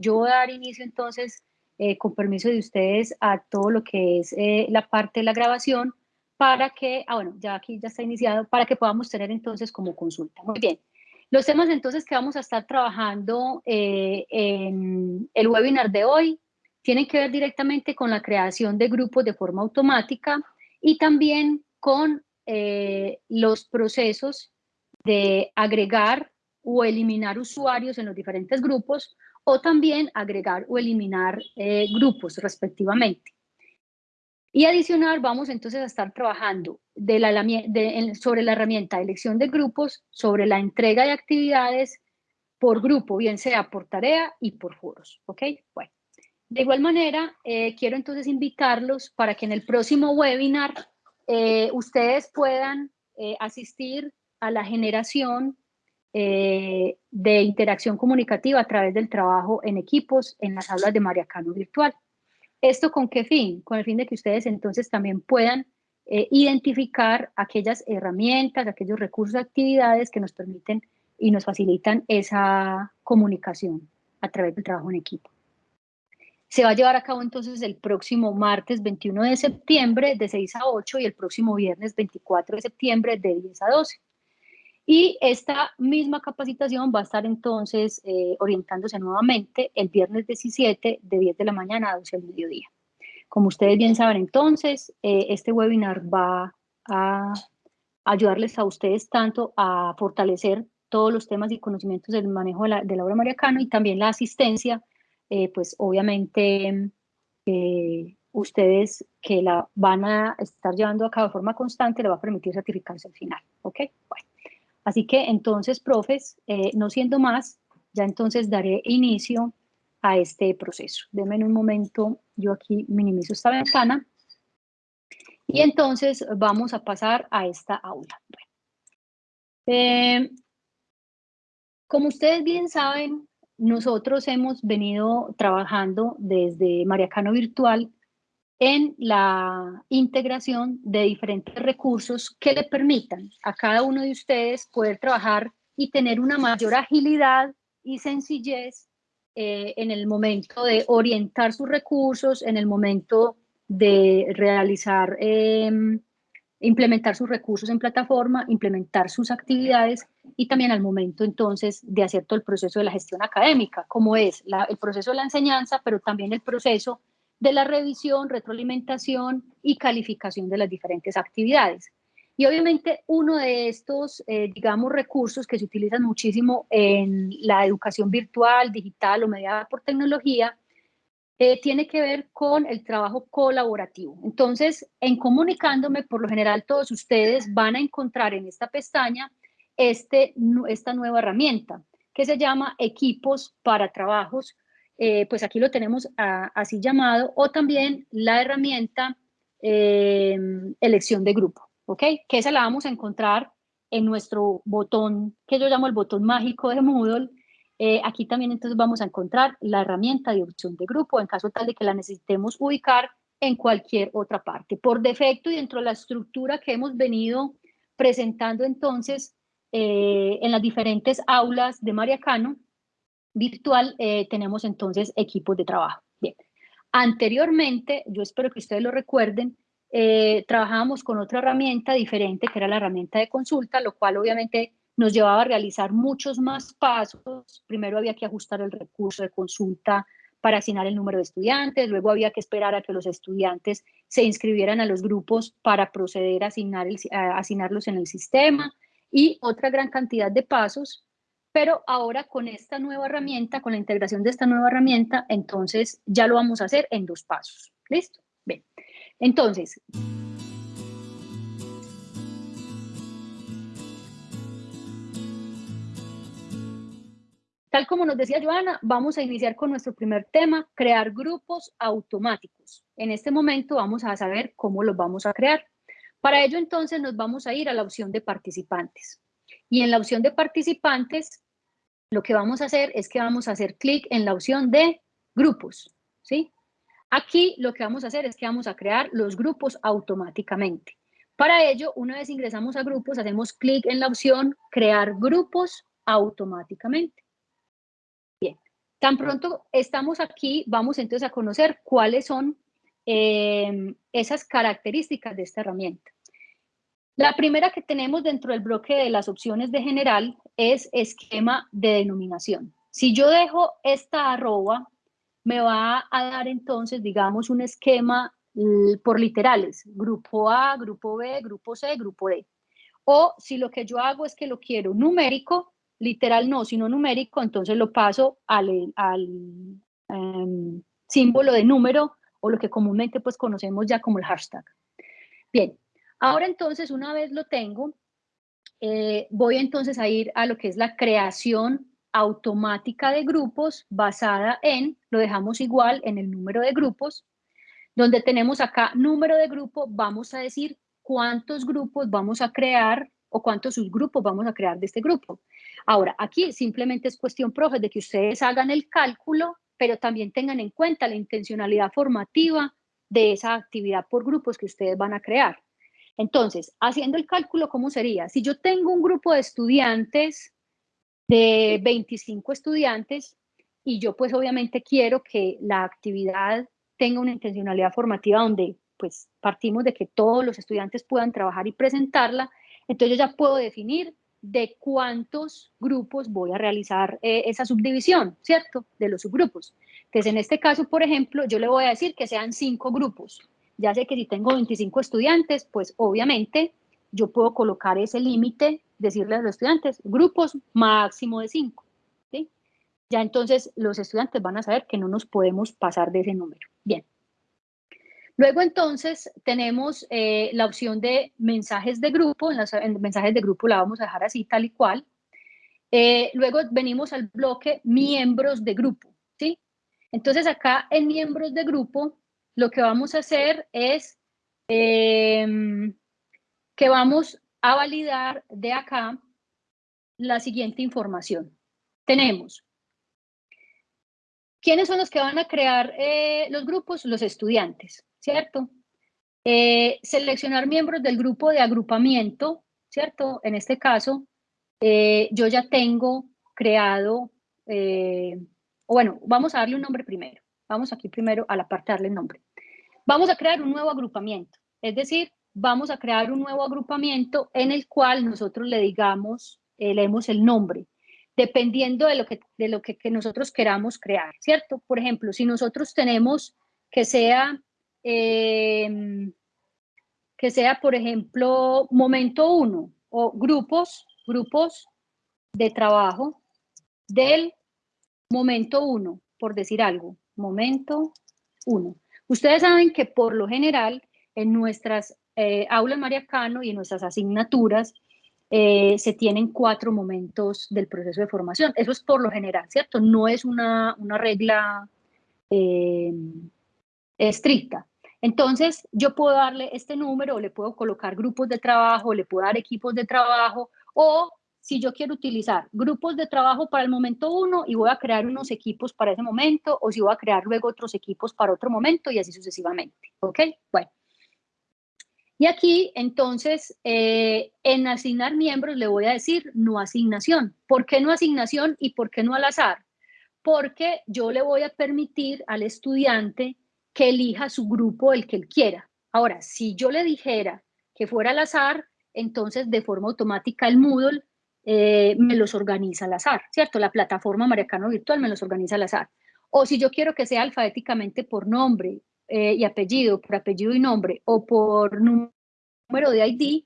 yo voy a dar inicio entonces, eh, con permiso de ustedes, a todo lo que es eh, la parte de la grabación para que, ah bueno, ya aquí ya está iniciado, para que podamos tener entonces como consulta. Muy bien. Los temas entonces que vamos a estar trabajando eh, en el webinar de hoy tienen que ver directamente con la creación de grupos de forma automática y también con los procesos de agregar o eliminar usuarios en los diferentes grupos o también agregar o eliminar eh, grupos respectivamente. Y adicional, vamos entonces a estar trabajando de la, sobre la herramienta de elección de grupos, sobre la entrega de actividades por grupo, bien sea por tarea y por foros. ¿Ok? Bueno. De igual manera, eh, quiero entonces invitarlos para que en el próximo webinar eh, ustedes puedan asistir a la generación eh, de interacción comunicativa a través del trabajo en equipos en las aulas de Mariacano Virtual. ¿Esto con qué fin? Con el fin de que ustedes entonces también puedan eh, identificar aquellas herramientas, aquellos recursos, actividades que nos permiten y nos facilitan esa comunicación a través del trabajo en equipo. Se va a llevar a cabo entonces el próximo martes 21 de septiembre de 6 a 8 y el próximo viernes 24 de septiembre de 10 a 12. Y esta misma capacitación va a estar entonces eh, orientándose nuevamente el viernes 17 de 10 de la mañana a 12 del mediodía. Como ustedes bien saben entonces, eh, este webinar va a ayudarles a ustedes tanto a fortalecer todos los temas y conocimientos del manejo de la, obra mariacano y también la asistencia, eh, pues obviamente ustedes que la van a estar llevando a cabo de forma constante le va a permitir certificarse al final, ¿ok? Bueno. Así que entonces, profes, eh, no siendo más, ya entonces daré inicio a este proceso. Denme en un momento, yo aquí minimizo esta ventana. Y entonces vamos a pasar a esta aula. Eh, como ustedes bien saben, nosotros hemos venido trabajando desde Mariacano Virtual en la integración de diferentes recursos que le permitan a cada uno de ustedes poder trabajar y tener una mayor agilidad y sencillez eh, en el momento de orientar sus recursos, en el momento de realizar, em, implementar sus recursos en plataforma, implementar sus actividades y también al momento entonces de hacer todo el proceso de la gestión académica, como es el proceso de la enseñanza, pero también el proceso de la revisión, retroalimentación y calificación de las diferentes actividades. Y obviamente uno de estos, eh, digamos, recursos que se utilizan muchísimo en la educación virtual, digital o mediada por tecnología, eh, tiene que ver con el trabajo colaborativo. Entonces, en comunicándome, por lo general todos ustedes van a encontrar en esta pestaña este, esta nueva herramienta que se llama Equipos para Trabajos eh, pues aquí lo tenemos así llamado, o también la herramienta em, elección de grupo, ¿ok? Que esa la vamos a encontrar en nuestro botón, que yo llamo el botón mágico de Moodle. Eh, aquí también entonces vamos a encontrar la herramienta de opción de grupo en caso tal de que la necesitemos ubicar en cualquier otra parte. Por defecto y dentro de la estructura que hemos venido presentando entonces eh, en las diferentes aulas de Mariacano, virtual eh, tenemos entonces equipos de trabajo. Bien. Anteriormente, yo espero que ustedes lo recuerden, eh, trabajábamos con otra herramienta diferente, que era la herramienta de consulta, lo cual obviamente nos llevaba a realizar muchos más pasos. Primero había que ajustar el recurso de consulta para asignar el número de estudiantes, luego había que esperar a que los estudiantes se inscribieran a los grupos para proceder a, asignar a asignarlos en el sistema y otra gran cantidad de pasos pero ahora con esta nueva herramienta, con la integración de esta nueva herramienta, entonces ya lo vamos a hacer en dos pasos. ¿Listo? Bien. Entonces, Tal como nos decía Joana, vamos a iniciar con nuestro primer tema, crear grupos automáticos. En este momento vamos a saber cómo los vamos a crear. Para ello entonces nos vamos a ir a la opción de participantes. Y en la opción de participantes, lo que vamos a hacer es que vamos a hacer clic en la opción de grupos, ¿sí? Aquí lo que vamos a hacer es que vamos a crear los grupos automáticamente. Para ello, una vez ingresamos a grupos, hacemos clic en la opción crear grupos automáticamente. Bien, Tan pronto estamos aquí, vamos entonces a conocer cuáles son eh, esas características de esta herramienta. La primera que tenemos dentro del bloque de las opciones de general es esquema de denominación. Si yo dejo esta arroba, me va a dar entonces, digamos, un esquema por literales, grupo A, grupo B, grupo C, grupo D. O si lo que yo hago es que lo quiero numérico, literal no, sino numérico, entonces lo paso al, em, símbolo de número o lo que comúnmente pues conocemos ya como el hashtag. Bien, ahora entonces una vez lo tengo, eh, voy entonces a ir a lo que es la creación automática de grupos basada en, lo dejamos igual en el número de grupos, donde tenemos acá número de grupo, vamos a decir cuántos grupos vamos a crear o cuántos subgrupos vamos a crear de este grupo. Ahora, aquí simplemente es cuestión, profe, de que ustedes hagan el cálculo, pero también tengan en cuenta la intencionalidad formativa de esa actividad por grupos que ustedes van a crear. Entonces, haciendo el cálculo, ¿cómo sería? Si yo tengo un grupo de estudiantes, de 25 estudiantes, y yo pues obviamente quiero que la actividad tenga una intencionalidad formativa donde pues partimos de que todos los estudiantes puedan trabajar y presentarla, entonces yo ya puedo definir de cuántos grupos voy a realizar eh, esa subdivisión, ¿cierto? De los subgrupos. Entonces, en este caso, por ejemplo, yo le voy a decir que sean cinco grupos. Ya sé que si tengo 25 estudiantes, pues obviamente yo puedo colocar ese límite, decirle a los estudiantes, grupos máximo de cinco. ¿sí? Ya entonces los estudiantes van a saber que no nos podemos pasar de ese número. Bien. Luego entonces tenemos eh, la opción de mensajes de grupo, en, los, mensajes de grupo la vamos a dejar así tal y cual. Eh, luego venimos al bloque miembros de grupo, ¿sí? Entonces acá en miembros de grupo lo que vamos a hacer es em, que vamos a validar de acá la siguiente información. Tenemos ¿Quiénes son los que van a crear eh, los grupos? Los estudiantes. ¿cierto? Eh, seleccionar miembros del grupo de agrupamiento, ¿cierto? En este caso, eh, yo ya tengo creado, bueno, vamos a darle un nombre primero. Vamos aquí primero a la parte darle nombre. Vamos a crear un nuevo agrupamiento, es decir, vamos a crear un nuevo agrupamiento en el cual nosotros le digamos, leemos el nombre, dependiendo de lo, que, de lo que nosotros queramos crear, ¿cierto? Por ejemplo, si nosotros tenemos que sea Em, que sea, por ejemplo, momento uno o grupos, grupos de trabajo del momento uno, por decir algo, momento uno. Ustedes saben que por lo general en nuestras eh, aulas Mariacano y en nuestras asignaturas eh, se tienen cuatro momentos del proceso de formación. Eso es por lo general, ¿cierto? No es una, una regla eh, estricta. Entonces, yo puedo darle este número, le puedo colocar grupos de trabajo, le puedo dar equipos de trabajo, o si yo quiero utilizar grupos de trabajo para el momento uno y voy a crear unos equipos para ese momento, o si voy a crear luego otros equipos para otro momento y así sucesivamente, ¿ok? Bueno. Y aquí, entonces, eh, en asignar miembros le voy a decir no asignación. ¿Por qué no asignación y por qué no al azar? Porque yo le voy a permitir al estudiante que elija su grupo el que él quiera. Ahora, si yo le dijera que fuera al azar, entonces de forma automática el Moodle eh, me los organiza al azar, ¿cierto? La plataforma Mariacano Virtual me los organiza al azar. O si yo quiero que sea alfabéticamente por nombre eh, y apellido, por apellido y nombre, o por número de ID,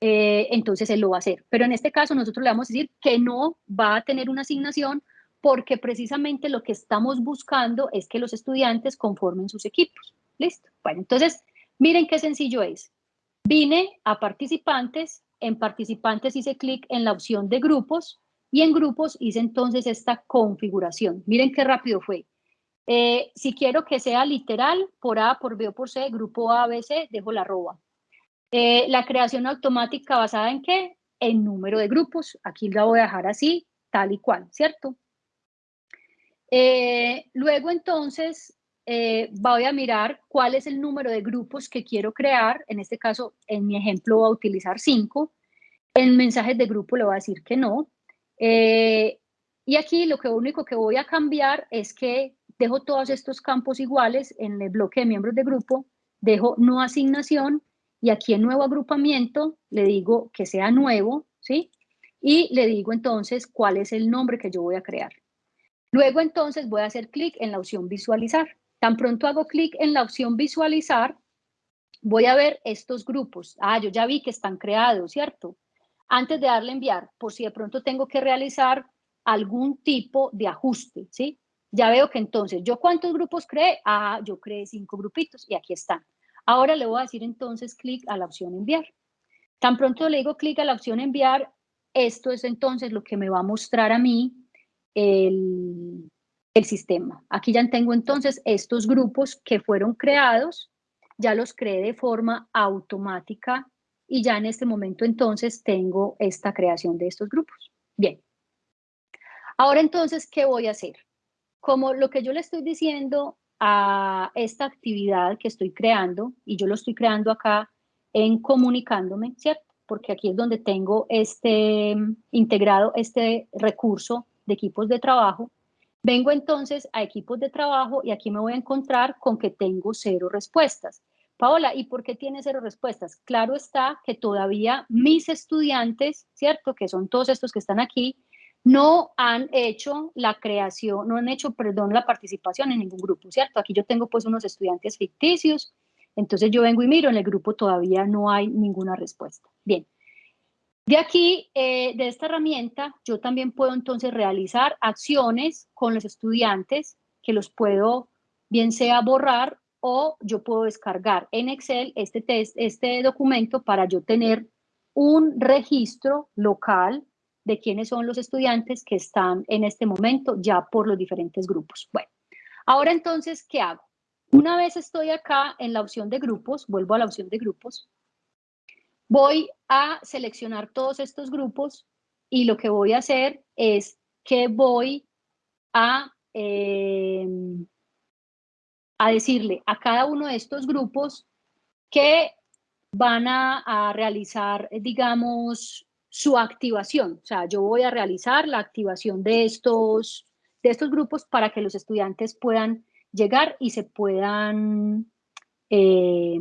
eh, entonces él lo va a hacer. Pero en este caso nosotros le vamos a decir que no va a tener una asignación porque precisamente lo que estamos buscando es que los estudiantes conformen sus equipos. ¿Listo? Bueno, entonces, miren qué sencillo es. Vine a participantes, en participantes hice clic en la opción de grupos y en grupos hice entonces esta configuración. Miren qué rápido fue. Eh, si quiero que sea literal, por A, por B o por C, grupo A, B, C, dejo la arroba. Eh, la creación automática basada en qué? En número de grupos. Aquí la voy a dejar así, tal y cual, ¿cierto? Eh, luego entonces eh, voy a mirar cuál es el número de grupos que quiero crear. En este caso, en mi ejemplo, voy a utilizar cinco. En mensajes de grupo le voy a decir que no. Eh, Y aquí lo único que voy a cambiar es que dejo todos estos campos iguales en el bloque de miembros de grupo, dejo no asignación y aquí en nuevo agrupamiento le digo que sea nuevo, ¿sí? Y le digo entonces cuál es el nombre que yo voy a crear. Luego entonces voy a hacer clic en la opción visualizar. Tan pronto hago clic en la opción visualizar, voy a ver estos grupos. Ah, yo ya vi que están creados, ¿cierto? Antes de darle enviar, por si de pronto tengo que realizar algún tipo de ajuste, ¿sí? Ya veo que entonces, ¿yo cuántos grupos creé? Ah, yo creé cinco grupitos y aquí están. Ahora le voy a decir entonces clic a la opción enviar. Tan pronto le digo clic a la opción enviar, esto es entonces lo que me va a mostrar a mí el, el sistema. Aquí ya tengo entonces estos grupos que fueron creados, ya los creé de forma automática y ya en este momento entonces tengo esta creación de estos grupos. Bien. Ahora entonces, ¿qué voy a hacer? Como lo que yo le estoy diciendo a esta actividad que estoy creando, y yo lo estoy creando acá en comunicándome, ¿cierto? Porque aquí es donde tengo este integrado este recurso de equipos de trabajo. Vengo entonces a equipos de trabajo y aquí me voy a encontrar con que tengo cero respuestas. Paola, ¿y por qué tiene cero respuestas? Claro está que todavía mis estudiantes, ¿cierto? Que son todos estos que están aquí, no han hecho la creación, no han hecho, perdón, la participación en ningún grupo, ¿cierto? Aquí yo tengo pues unos estudiantes ficticios, entonces yo vengo y miro, en el grupo todavía no hay ninguna respuesta. Bien, de aquí, eh, de esta herramienta, yo también puedo entonces realizar acciones con los estudiantes que los puedo, bien sea borrar o yo puedo descargar en Excel este, test, este documento para yo tener un registro local de quiénes son los estudiantes que están en este momento ya por los diferentes grupos. Bueno, ahora entonces, ¿qué hago? Una vez estoy acá en la opción de grupos, vuelvo a la opción de grupos, voy a seleccionar todos estos grupos y lo que voy a hacer es que voy a, eh, a decirle a cada uno de estos grupos que van a, a realizar, digamos, su activación. O sea, yo voy a realizar la activación de estos, de estos grupos para que los estudiantes puedan llegar y se puedan eh,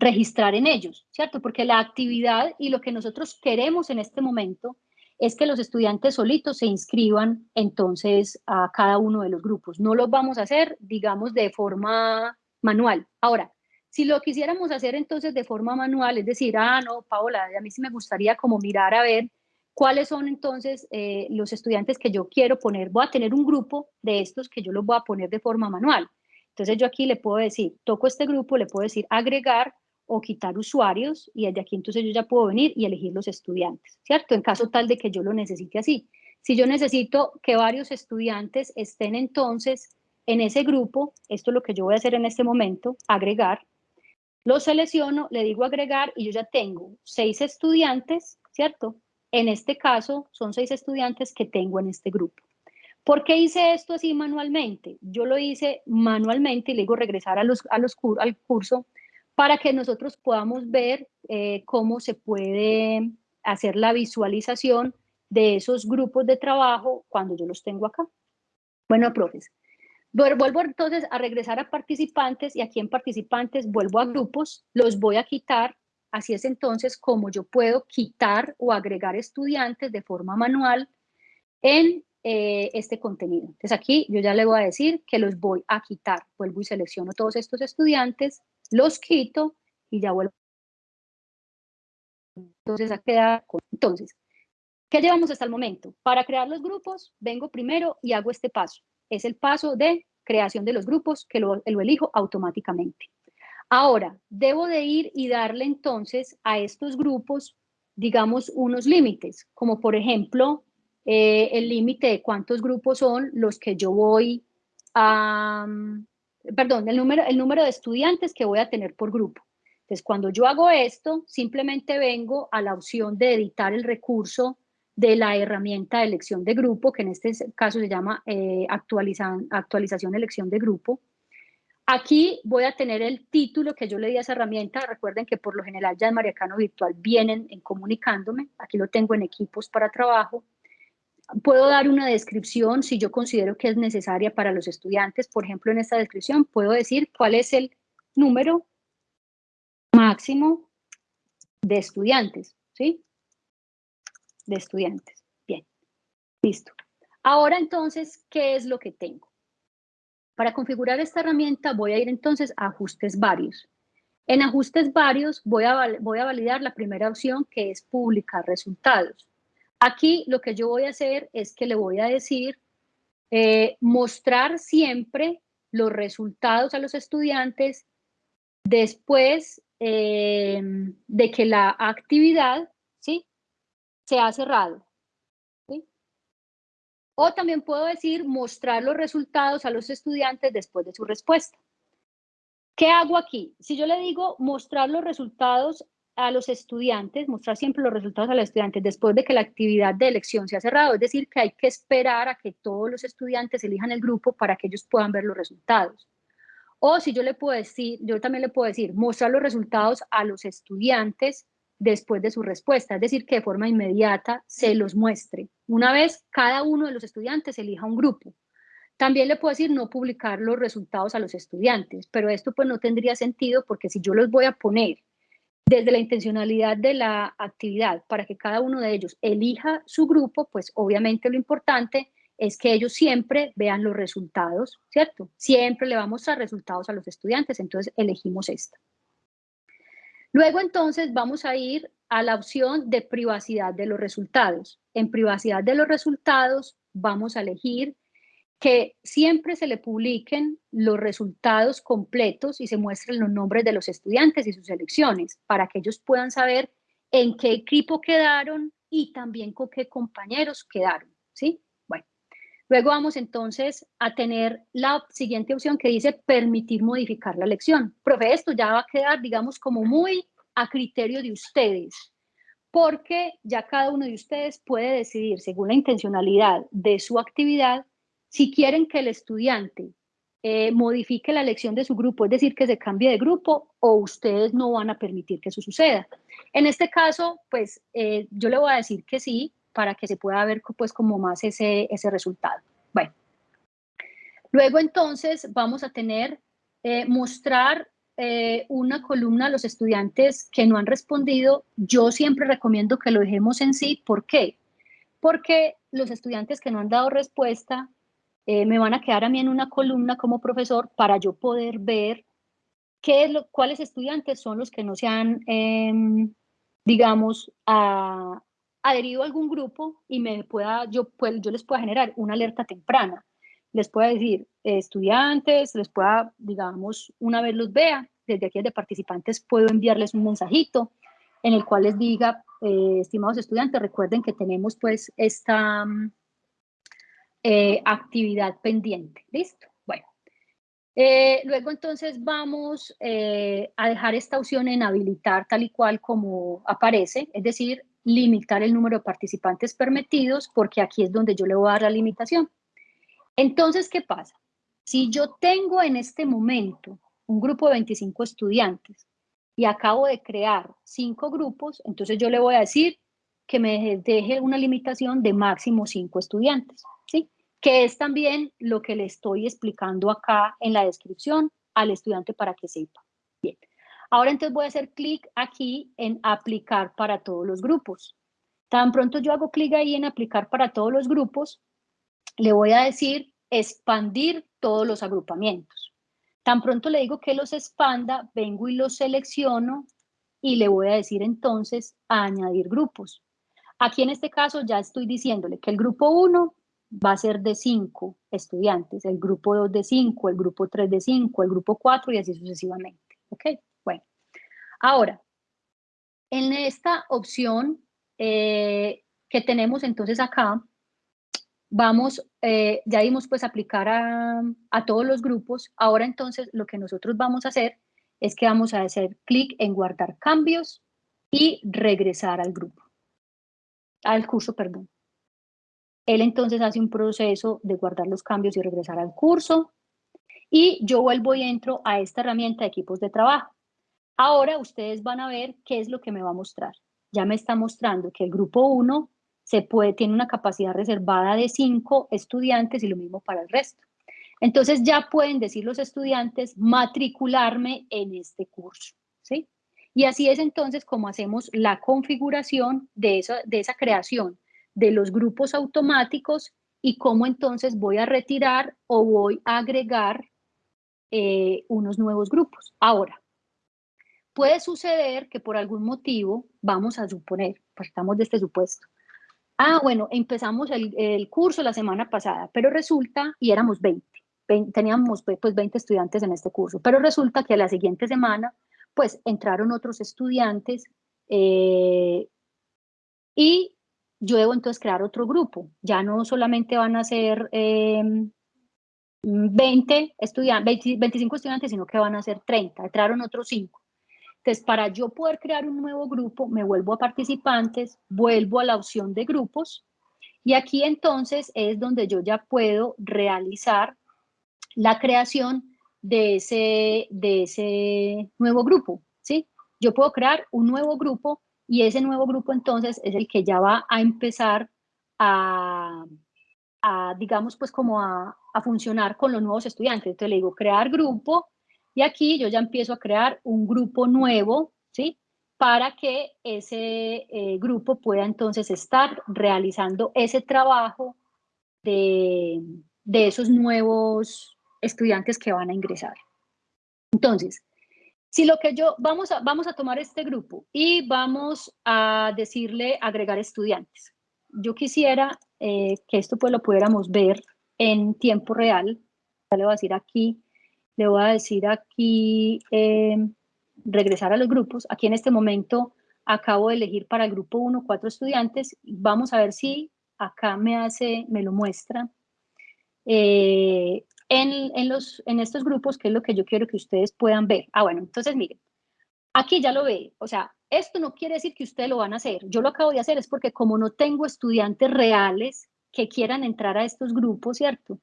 registrar en ellos, ¿cierto? Porque la actividad y lo que nosotros queremos en este momento es que los estudiantes solitos se inscriban entonces a cada uno de los grupos. No los vamos a hacer, digamos, de forma manual. Ahora, si lo quisiéramos hacer entonces de forma manual, es decir, ah, no, Paola, a mí sí me gustaría como mirar a ver cuáles son entonces eh, los estudiantes que yo quiero poner. Voy a tener un grupo de estos que yo los voy a poner de forma manual. Entonces yo aquí le puedo decir, toco este grupo, le puedo decir agregar o quitar usuarios y desde aquí entonces yo ya puedo venir y elegir los estudiantes, ¿cierto? En caso tal de que yo lo necesite así. Si yo necesito que varios estudiantes estén entonces en ese grupo, esto es lo que yo voy a hacer en este momento, agregar, lo selecciono, le digo agregar y yo ya tengo seis estudiantes, ¿cierto? En este caso son seis estudiantes que tengo en este grupo. ¿Por qué hice esto así manualmente? Yo lo hice manualmente y le digo regresar a los, a los, al curso para que nosotros podamos ver eh, cómo se puede hacer la visualización de esos grupos de trabajo cuando yo los tengo acá. Bueno, profes, Vuelvo entonces a regresar a participantes y aquí en participantes vuelvo a grupos, los voy a quitar. Así es entonces como yo puedo quitar o agregar estudiantes de forma manual en eh, este contenido. Entonces aquí yo ya le voy a decir que los voy a quitar. Vuelvo y selecciono todos estos estudiantes, los quito y ya vuelvo. Entonces a quedar. Entonces, ¿qué llevamos hasta el momento? Para crear los grupos, vengo primero y hago este paso es el paso de creación de los grupos que lo, elijo automáticamente. Ahora, debo de ir y darle entonces a estos grupos, digamos, unos límites, como por ejemplo, eh, el límite de cuántos grupos son los que yo voy a, perdón, el número, el número de estudiantes que voy a tener por grupo. Entonces, cuando yo hago esto, simplemente vengo a la opción de editar el recurso de la herramienta de elección de grupo, que en este caso se llama eh, actualización de elección de grupo. Aquí voy a tener el título que yo le di a esa herramienta. Recuerden que por lo general ya en Mariacano Virtual vienen en comunicándome. Aquí lo tengo en equipos para trabajo. Puedo dar una descripción si yo considero que es necesaria para los estudiantes. Por ejemplo, en esta descripción puedo decir cuál es el número máximo de estudiantes, ¿sí? De estudiantes. Bien, listo. Ahora entonces, ¿qué es lo que tengo? Para configurar esta herramienta voy a ir entonces a ajustes varios. En ajustes varios voy a, voy a validar la primera opción que es publicar resultados. Aquí lo que yo voy a hacer es que le voy a decir eh, mostrar siempre los resultados a los estudiantes después eh, de que la actividad ¿sí? se ha cerrado. O también puedo decir mostrar los resultados a los estudiantes después de su respuesta. ¿Qué hago aquí? Si yo le digo mostrar los resultados a los estudiantes, mostrar siempre los resultados a los estudiantes después de que la actividad de elección se ha cerrado, es decir, que hay que esperar a que todos los estudiantes elijan el grupo para que ellos puedan ver los resultados. O si yo le puedo decir, yo también le puedo decir, mostrar los resultados a los estudiantes después de su respuesta, es decir, que de forma inmediata se los muestre. Una vez cada uno de los estudiantes elija un grupo. También le puedo decir no publicar los resultados a los estudiantes, pero esto pues no tendría sentido porque si yo los voy a poner desde la intencionalidad de la actividad para que cada uno de ellos elija su grupo, pues obviamente lo importante es que ellos siempre vean los resultados, ¿cierto? Siempre le vamos a resultados a los estudiantes, entonces elegimos esta. Luego entonces vamos a ir a la opción de privacidad de los resultados. En privacidad de los resultados vamos a elegir que siempre se le publiquen los resultados completos y se muestren los nombres de los estudiantes y sus selecciones para que ellos puedan saber en qué equipo quedaron y también con qué compañeros quedaron, ¿sí? Bueno, luego vamos entonces a tener la siguiente opción que dice permitir modificar la lección. Profe, esto ya va a quedar, digamos, como muy a criterio de ustedes, porque ya cada uno de ustedes puede decidir, según la intencionalidad de su actividad, si quieren que el estudiante eh, modifique la elección de su grupo, es decir, que se cambie de grupo, o ustedes no van a permitir que eso suceda. En este caso, pues eh, yo le voy a decir que sí, para que se pueda ver pues como más ese, ese resultado. Bueno, luego entonces vamos a tener, eh, mostrar una columna a los estudiantes que no han respondido. Yo siempre recomiendo que lo dejemos en sí. ¿Por qué? Porque los estudiantes que no han dado respuesta eh, me van a quedar a mí en una columna como profesor para yo poder ver qué es lo, cuáles estudiantes son los que no se han, em, digamos, adherido a algún grupo y me pueda, yo, pues, yo les pueda generar una alerta temprana. Les pueda decir, estudiantes, les pueda, digamos, una vez los vea, desde aquí de participantes puedo enviarles un mensajito en el cual les diga, eh, estimados estudiantes, recuerden que tenemos pues esta, eh, actividad pendiente. ¿Listo? Bueno. Eh, luego entonces vamos eh, a dejar esta opción en habilitar tal y cual como aparece, es decir, limitar el número de participantes permitidos, porque aquí es donde yo le voy a dar la limitación. Entonces, ¿qué pasa? Si yo tengo en este momento un grupo de 25 estudiantes y acabo de crear cinco grupos, entonces yo le voy a decir que me deje una limitación de máximo cinco estudiantes que es también lo que le estoy explicando acá en la descripción al estudiante para que sepa. Bien, ahora entonces voy a hacer clic aquí en aplicar para todos los grupos. Tan pronto yo hago clic ahí en aplicar para todos los grupos, le voy a decir expandir todos los agrupamientos. Tan pronto le digo que los expanda, vengo y los selecciono y le voy a decir entonces añadir grupos. Aquí en este caso ya estoy diciéndole que el grupo 1 va a ser de 5 estudiantes, el grupo 2 de 5, el grupo 3 de 5, el grupo 4 y así sucesivamente. ¿Ok? Bueno, ahora, en esta opción eh, que tenemos entonces acá, vamos, eh, ya dimos pues aplicar a, a todos los grupos, ahora entonces lo que nosotros vamos a hacer es que vamos a hacer clic en guardar cambios y regresar al grupo, al curso, perdón. Él entonces hace un proceso de guardar los cambios y regresar al curso. Y yo vuelvo y entro a esta herramienta de equipos de trabajo. Ahora ustedes van a ver qué es lo que me va a mostrar. Ya me está mostrando que el grupo 1 se puede, tiene una capacidad reservada de cinco estudiantes y lo mismo para el resto. Entonces ya pueden decir los estudiantes matricularme en este curso, ¿sí? Y así es entonces como hacemos la configuración de esa, de esa creación de los grupos automáticos y cómo entonces voy a retirar o voy a agregar eh, unos nuevos grupos. Ahora, puede suceder que por algún motivo, vamos a suponer, partamos de este supuesto, ah, bueno, empezamos el, el curso la semana pasada, pero resulta, y éramos 20, teníamos pues 20 estudiantes en este curso, pero resulta que a la siguiente semana pues entraron otros estudiantes eh, y yo debo entonces crear otro grupo. Ya no solamente van a ser 20 em, estudiantes, 25 estudiantes, sino que van a ser 30. Entraron otros 5. Entonces, para yo poder crear un nuevo grupo, me vuelvo a participantes, vuelvo a la opción de grupos y aquí entonces es donde yo ya puedo realizar la creación de ese, de ese nuevo grupo, ¿sí? Yo puedo crear un nuevo grupo y ese nuevo grupo entonces es el que ya va a empezar a, digamos, pues como a, funcionar con los nuevos estudiantes. Entonces le digo crear grupo y aquí yo ya empiezo a crear un grupo nuevo, ¿sí? Para que ese eh, grupo pueda entonces estar realizando ese trabajo de, de esos nuevos estudiantes que van a ingresar. Entonces, si lo que yo, vamos a, vamos a tomar este grupo y vamos a decirle agregar estudiantes. Yo quisiera eh, que esto pues lo pudiéramos ver en tiempo real. Le voy a decir aquí, le voy a decir aquí, eh, regresar a los grupos. Aquí en este momento acabo de elegir para el grupo 1 cuatro estudiantes. Vamos a ver si acá me hace, me lo muestra. Eh, en, los, en estos grupos, que es lo que yo quiero que ustedes puedan ver. Ah, bueno, entonces miren, aquí ya lo ve, o sea, esto no quiere decir que ustedes lo van a hacer. Yo lo acabo de hacer es porque como no tengo estudiantes reales que quieran entrar a estos grupos, ¿cierto?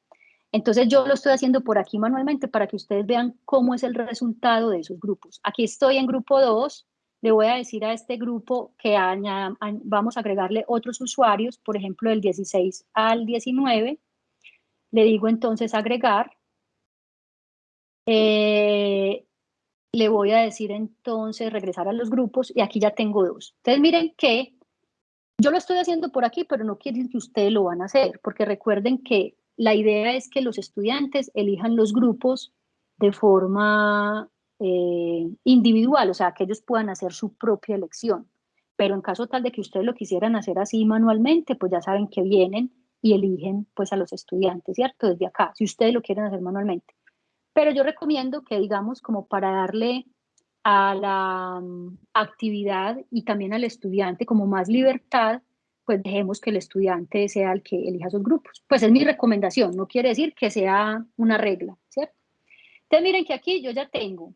Entonces yo lo estoy haciendo por aquí manualmente para que ustedes vean cómo es el resultado de esos grupos. Aquí estoy en grupo 2, le voy a decir a este grupo que vamos a agregarle otros usuarios, por ejemplo, del 16 al 19, le digo entonces agregar. Eh, le voy a decir entonces regresar a los grupos y aquí ya tengo dos. Entonces miren que yo lo estoy haciendo por aquí, pero no quiere decir que ustedes lo van a hacer, porque recuerden que la idea es que los estudiantes elijan los grupos de forma eh, individual, o sea, que ellos puedan hacer su propia elección. Pero en caso tal de que ustedes lo quisieran hacer así manualmente, pues ya saben que vienen y eligen pues a los estudiantes, ¿cierto? Desde acá, si ustedes lo quieren hacer manualmente. Pero yo recomiendo que digamos como para darle a la mm, actividad y también al estudiante como más libertad, pues dejemos que el estudiante sea el que elija sus grupos. Pues es mi recomendación, no quiere decir que sea una regla, ¿cierto? Entonces miren que aquí yo ya tengo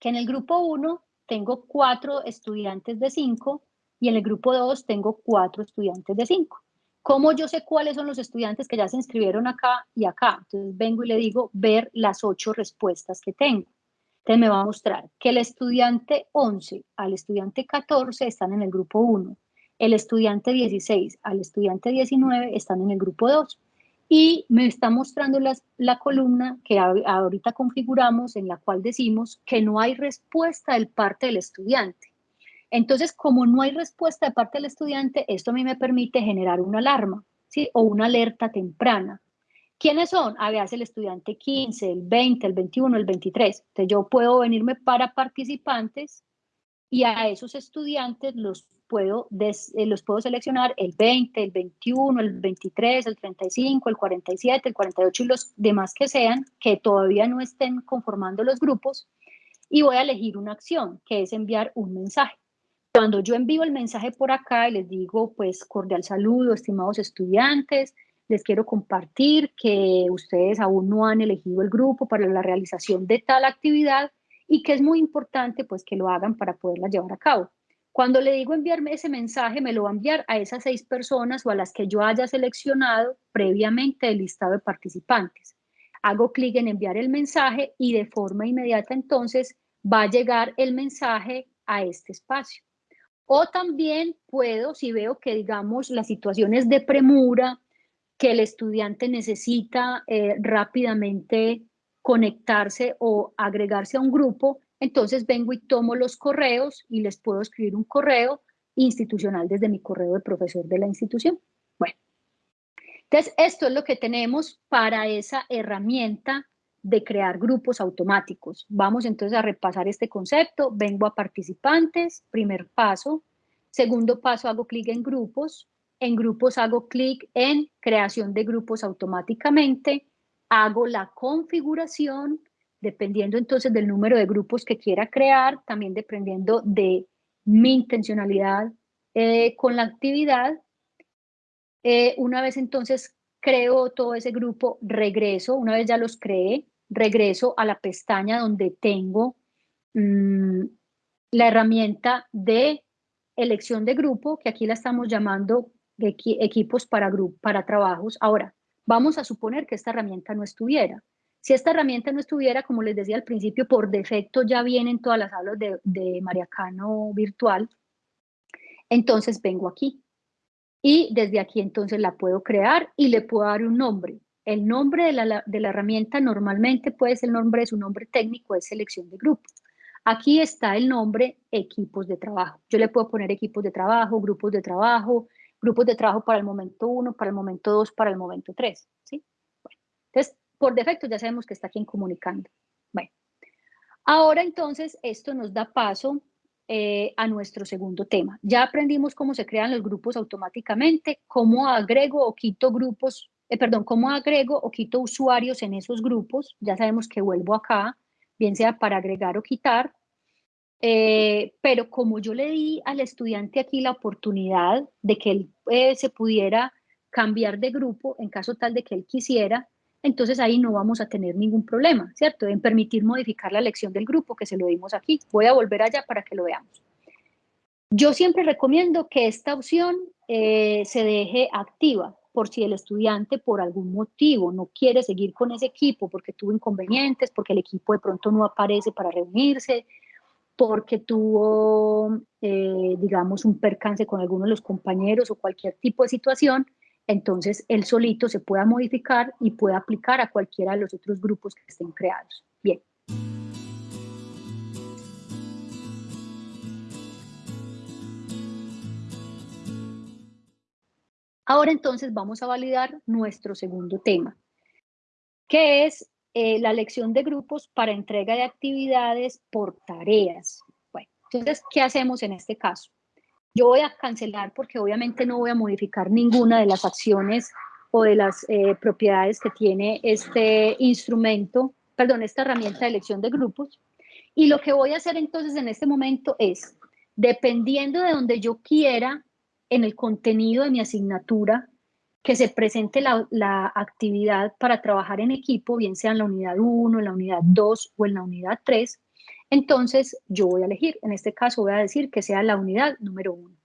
que en el grupo 1 tengo cuatro estudiantes de 5 y en el grupo 2 tengo cuatro estudiantes de 5. ¿Cómo yo sé cuáles son los estudiantes que ya se inscribieron acá y acá? Entonces vengo y le digo ver las ocho respuestas que tengo. Entonces me va a mostrar que el estudiante 11 al estudiante 14 están en el grupo 1, el estudiante 16 al estudiante 19 están en el grupo 2 y me está mostrando la columna que ahorita configuramos en la cual decimos que no hay respuesta del parte del estudiante. Entonces, como no hay respuesta de parte del estudiante, esto a mí me permite generar una alarma, ¿sí? O una alerta temprana. ¿Quiénes son? A ver, el estudiante 15, el 20, el 21, el 23. Entonces, yo puedo venirme para participantes y a esos estudiantes los puedo, eh, los puedo seleccionar el 20, el 21, el 23, el 35, el 47, el 48 y los demás que sean, que todavía no estén conformando los grupos, y voy a elegir una acción, que es enviar un mensaje. Cuando yo envío el mensaje por acá y les digo, pues, cordial saludo, estimados estudiantes, les quiero compartir que ustedes aún no han elegido el grupo para la realización de tal actividad y que es muy importante, pues, que lo hagan para poderla llevar a cabo. Cuando le digo enviarme ese mensaje, me lo va a enviar a esas seis personas o a las que yo haya seleccionado previamente del listado de participantes. Hago clic en enviar el mensaje y de forma inmediata entonces va a llegar el mensaje a este espacio. O también puedo, si veo que, digamos, la situación es de premura, que el estudiante necesita eh, rápidamente conectarse o agregarse a un grupo, entonces vengo y tomo los correos y les puedo escribir un correo institucional desde mi correo de profesor de la institución. Bueno, entonces esto es lo que tenemos para esa herramienta de crear grupos automáticos. Vamos entonces a repasar este concepto. Vengo a participantes, primer paso. Segundo paso, hago clic en grupos. En grupos hago clic en creación de grupos automáticamente. Hago la configuración, dependiendo entonces del número de grupos que quiera crear, también dependiendo de mi intencionalidad eh, con la actividad. Eh, una vez entonces creo todo ese grupo, regreso, una vez ya los creé, regreso a la pestaña donde tengo mm, la herramienta de elección de grupo, que aquí la estamos llamando equipos para, para trabajos. Ahora, vamos a suponer que esta herramienta no estuviera. Si esta herramienta no estuviera, como les decía al principio, por defecto ya vienen todas las aulas de, de Mariacano virtual, entonces vengo aquí. Y desde aquí entonces la puedo crear y le puedo dar un nombre. El nombre de la, de la herramienta normalmente puede ser el nombre de su nombre técnico, es selección de grupo. Aquí está el nombre equipos de trabajo. Yo le puedo poner equipos de trabajo, grupos de trabajo, grupos de trabajo para el momento 1, para el momento 2, para el momento 3. ¿sí? entonces, por defecto ya sabemos que está aquí en comunicando. Bueno, ahora entonces esto nos da paso eh, a nuestro segundo tema. Ya aprendimos cómo se crean los grupos automáticamente, cómo agrego o quito grupos, eh, perdón, cómo agrego o quito usuarios en esos grupos. Ya sabemos que vuelvo acá, bien sea para agregar o quitar. Eh, pero como yo le di al estudiante aquí la oportunidad de que él se pudiera cambiar de grupo en caso tal de que él quisiera, entonces ahí no vamos a tener ningún problema, ¿cierto? En permitir modificar la elección del grupo que se lo dimos aquí. Voy a volver allá para que lo veamos. Yo siempre recomiendo que esta opción eh, se deje activa por si el estudiante por algún motivo no quiere seguir con ese equipo porque tuvo inconvenientes, porque el equipo de pronto no aparece para reunirse, porque tuvo, eh, digamos, un percance con alguno de los compañeros o cualquier tipo de situación, entonces él solito se pueda modificar y pueda aplicar a cualquiera de los otros grupos que estén creados. Bien. Ahora entonces vamos a validar nuestro segundo tema, que es eh, la elección de grupos para entrega de actividades por tareas. Bueno, entonces, ¿qué hacemos en este caso? Yo voy a cancelar porque obviamente no voy a modificar ninguna de las acciones o de las eh, propiedades que tiene este instrumento, perdón, esta herramienta de elección de grupos. Y lo que voy a hacer entonces en este momento es, dependiendo de donde yo quiera en el contenido de mi asignatura, que se presente la, la, actividad para trabajar en equipo, bien sea en la unidad 1, en la unidad 2 o en la unidad 3, entonces, yo voy a elegir, en este caso voy a decir que sea la unidad número uno.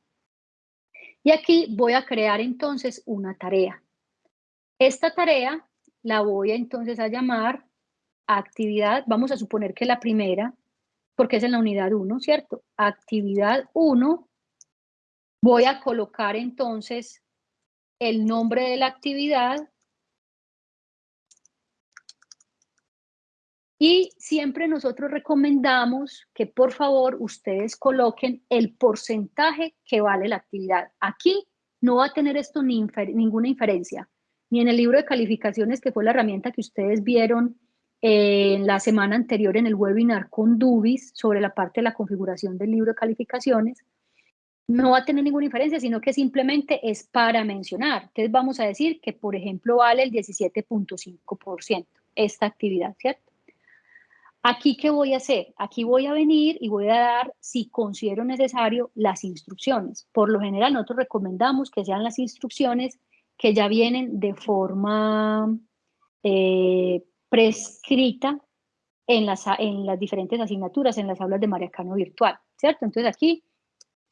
Y aquí voy a crear entonces una tarea. Esta tarea la voy entonces a llamar actividad, vamos a suponer que la primera, porque es en la unidad 1, ¿cierto? Actividad 1, voy a colocar entonces el nombre de la actividad Y siempre nosotros recomendamos que por favor ustedes coloquen el porcentaje que vale la actividad. Aquí no va a tener esto ni ninguna inferencia, ni en el libro de calificaciones, que fue la herramienta que ustedes vieron en la semana anterior en el webinar con Dubis sobre la parte de la configuración del libro de calificaciones, no va a tener ninguna inferencia, sino que simplemente es para mencionar. Entonces vamos a decir que, por ejemplo, vale el 17.5% esta actividad, ¿cierto? Aquí, ¿qué voy a hacer? Aquí voy a venir y voy a dar, si considero necesario, las instrucciones. Por lo general, nosotros recomendamos que sean las instrucciones que ya vienen de forma eh, prescrita en las, en las diferentes asignaturas, en las aulas de Mariacano virtual, ¿cierto? Entonces aquí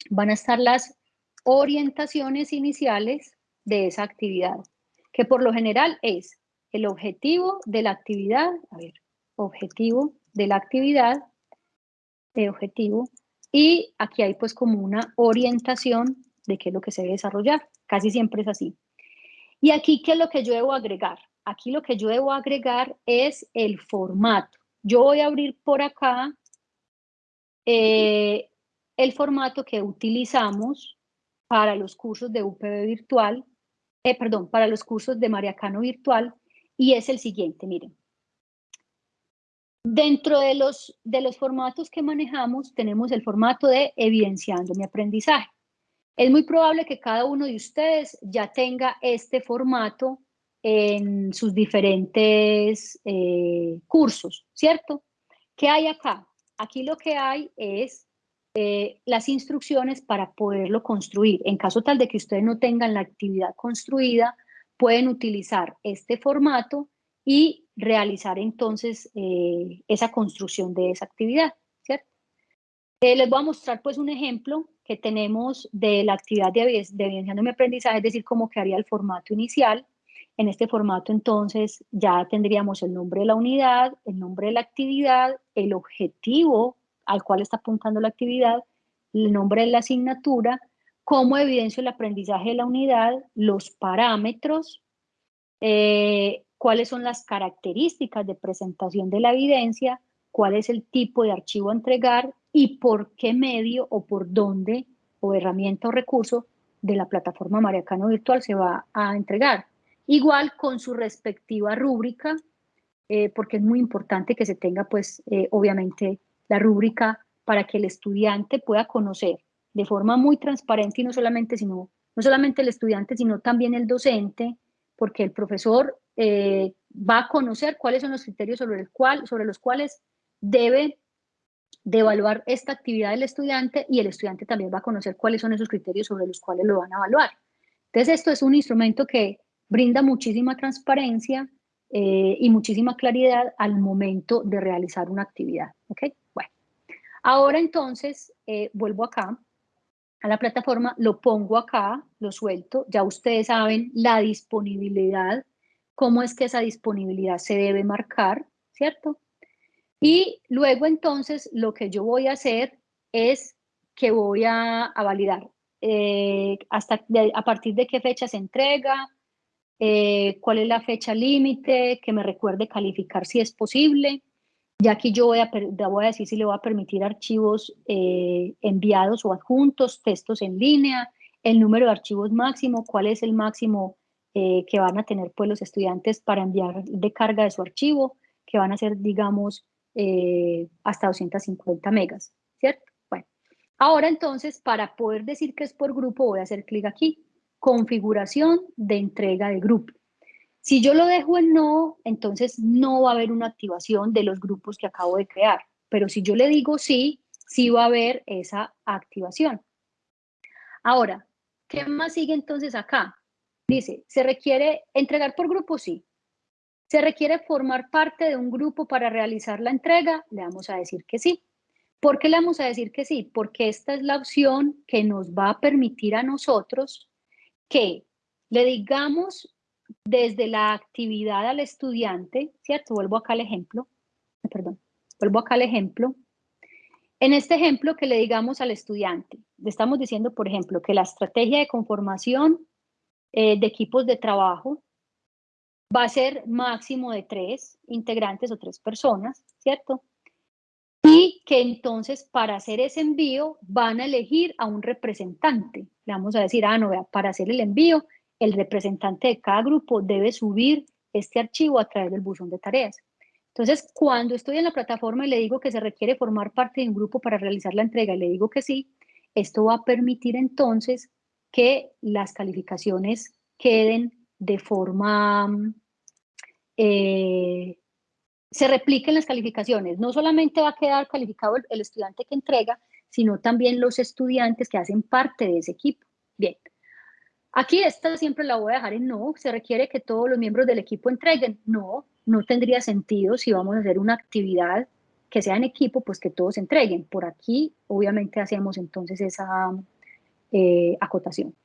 van a estar las orientaciones iniciales de esa actividad, que por lo general es el objetivo de la actividad, a ver, objetivo de la actividad, de objetivo y aquí hay pues como una orientación de qué es lo que se debe desarrollar. Casi siempre es así. Y aquí, ¿qué es lo que yo debo agregar? Aquí lo que yo debo agregar es el formato. Yo voy a abrir por acá eh, el formato que utilizamos para los cursos de UPB virtual, eh, perdón, para los cursos de Mariacano virtual, y es el siguiente, miren. Dentro de los, de los formatos que manejamos, tenemos el formato de evidenciando mi aprendizaje. Es muy probable que cada uno de ustedes ya tenga este formato en sus diferentes eh, cursos, ¿cierto? ¿Qué hay acá? Aquí lo que hay es eh, las instrucciones para poderlo construir. En caso tal de que ustedes no tengan la actividad construida, pueden utilizar este formato y realizar entonces eh, esa construcción de esa actividad, ¿cierto? les voy a mostrar pues un ejemplo que tenemos de la actividad de, de evidenciando mi aprendizaje, es decir, cómo quedaría el formato inicial. En este formato, entonces, ya tendríamos el nombre de la unidad, el nombre de la actividad, el objetivo al cual está apuntando la actividad, el nombre de la asignatura, cómo evidencio el aprendizaje de la unidad, los parámetros, eh, cuáles son las características de presentación de la evidencia, cuál es el tipo de archivo a entregar y por qué medio o por dónde o herramienta o recurso de la plataforma Mariacano Virtual se va a entregar. Igual con su respectiva rúbrica, eh, porque es muy importante que se tenga, pues, eh, obviamente, la rúbrica para que el estudiante pueda conocer de forma muy transparente y no solamente, sino, no solamente el estudiante, sino también el docente, porque el profesor eh, va a conocer cuáles son los criterios sobre, el cual, sobre los cuales debe de evaluar esta actividad del estudiante y el estudiante también va a conocer cuáles son esos criterios sobre los cuales lo van a evaluar. Entonces esto es un instrumento que brinda muchísima transparencia eh, y muchísima claridad al momento de realizar una actividad. ¿ok? Bueno, ahora entonces eh, vuelvo acá a la plataforma, lo pongo acá, lo suelto, ya ustedes saben la disponibilidad, cómo es que esa disponibilidad se debe marcar, ¿cierto? Y luego entonces lo que yo voy a hacer es que voy a, validar eh, hasta a partir de qué fecha se entrega, eh, cuál es la fecha límite, que me recuerde calificar si es posible. Ya aquí yo voy a, voy a decir si le voy a permitir archivos eh, enviados o adjuntos, textos en línea, el número de archivos máximo, cuál es el máximo que van a tener pues, los estudiantes para enviar de carga de su archivo, que van a ser, digamos, eh, hasta 250 megas, ¿cierto? Bueno, ahora entonces para poder decir que es por grupo voy a hacer clic aquí, configuración de entrega de grupo. Si yo lo dejo en no, entonces no va a haber una activación de los grupos que acabo de crear, pero si yo le digo sí, sí va a haber esa activación. Ahora, ¿qué más sigue entonces acá? Dice, ¿se requiere entregar por grupo? Sí. ¿Se requiere formar parte de un grupo para realizar la entrega? Le vamos a decir que sí. ¿Por qué le vamos a decir que sí? Porque esta es la opción que nos va a permitir a nosotros que le digamos desde la actividad al estudiante, ¿cierto? Vuelvo acá al ejemplo, perdón, vuelvo acá al ejemplo. En este ejemplo que le digamos al estudiante, le estamos diciendo, por ejemplo, que la estrategia de conformación eh, de equipos de trabajo va a ser máximo de tres integrantes o tres personas, ¿cierto? Y que entonces para hacer ese envío van a elegir a un representante. Le vamos a decir, ah, no, vea, para hacer el envío, el representante de cada grupo debe subir este archivo a través del buzón de tareas. Entonces, cuando estoy en la plataforma y le digo que se requiere formar parte de un grupo para realizar la entrega le digo que sí, esto va a permitir entonces que las calificaciones queden de forma eh, se repliquen las calificaciones. No solamente va a quedar calificado el, estudiante que entrega, sino también los estudiantes que hacen parte de ese equipo. Bien, aquí esta siempre la voy a dejar en no, se requiere que todos los miembros del equipo entreguen. No, no tendría sentido si vamos a hacer una actividad que sea en equipo, pues que todos entreguen. Por aquí, obviamente, hacemos entonces esa eh, acotación.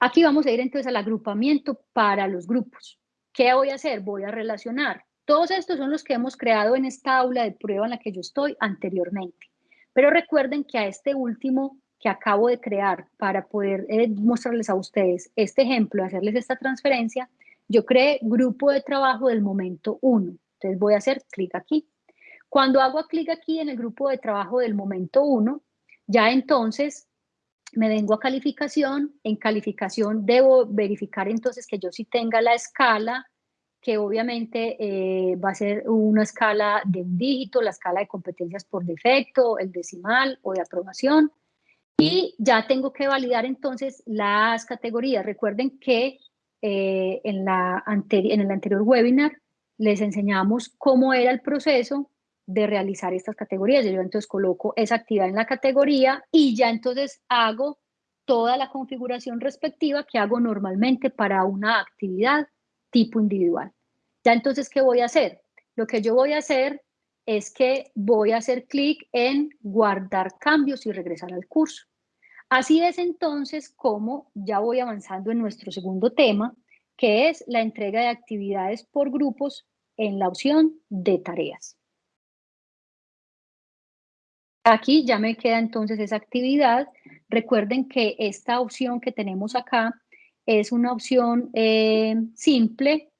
Aquí vamos a ir entonces al agrupamiento para los grupos. ¿Qué voy a hacer? Voy a relacionar. Todos estos son los que hemos creado en esta aula de prueba en la que yo estoy anteriormente. Pero recuerden que a este último que acabo de crear para poder eh, mostrarles a ustedes este ejemplo, hacerles esta transferencia, yo creé grupo de trabajo del momento 1. Entonces voy a hacer clic aquí. Cuando hago clic aquí en el grupo de trabajo del momento 1, ya entonces me vengo a calificación. En calificación debo verificar entonces que yo sí tenga la escala, que obviamente eh, va a ser una escala de un dígito, la escala de competencias por defecto, el decimal o de aprobación. Y ya tengo que validar entonces las categorías. Recuerden que eh, en, la en el anterior webinar les enseñamos cómo era el proceso de realizar estas categorías. Yo entonces coloco esa actividad en la categoría y ya entonces hago toda la configuración respectiva que hago normalmente para una actividad tipo individual. Ya entonces, ¿qué voy a hacer? Lo que yo voy a hacer es que voy a hacer clic en guardar cambios y regresar al curso. Así es entonces como ya voy avanzando en nuestro segundo tema, que es la entrega de actividades por grupos en la opción de tareas. Aquí ya me queda entonces esa actividad. Recuerden que esta opción que tenemos acá es una opción eh, simple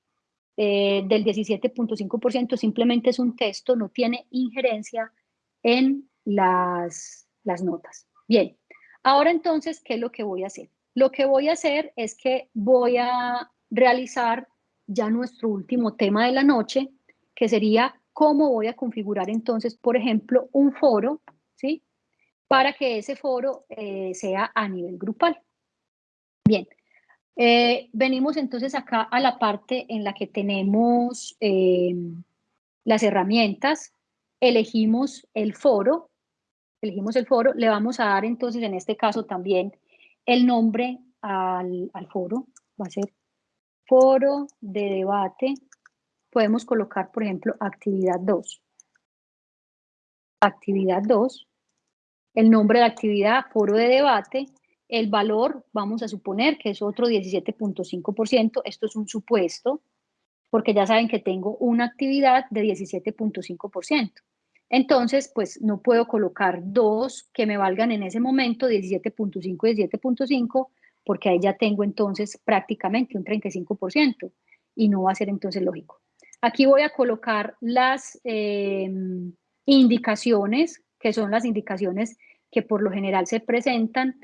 eh, del 17.5%, simplemente es un texto, no tiene injerencia en las, las notas. Bien, ahora entonces, ¿qué es lo que voy a hacer? Lo que voy a hacer es que voy a realizar ya nuestro último tema de la noche, que sería cómo voy a configurar entonces, por ejemplo, un foro ¿sí? Para que ese foro eh, sea a nivel grupal. Bien, eh, venimos entonces acá a la parte en la que tenemos eh, las herramientas, elegimos el foro, elegimos el foro, le vamos a dar entonces en este caso también el nombre al, al foro, va a ser foro de debate, podemos colocar por ejemplo actividad 2 actividad 2, el nombre de actividad, foro de debate, el valor, vamos a suponer que es otro 17.5%, esto es un supuesto, porque ya saben que tengo una actividad de 17.5%. Entonces, pues no puedo colocar dos que me valgan en ese momento 17.5 y 17.5, porque ahí ya tengo entonces prácticamente un 35% y no va a ser entonces lógico. Aquí voy a colocar las... Eh, indicaciones, que son las indicaciones que por lo general se presentan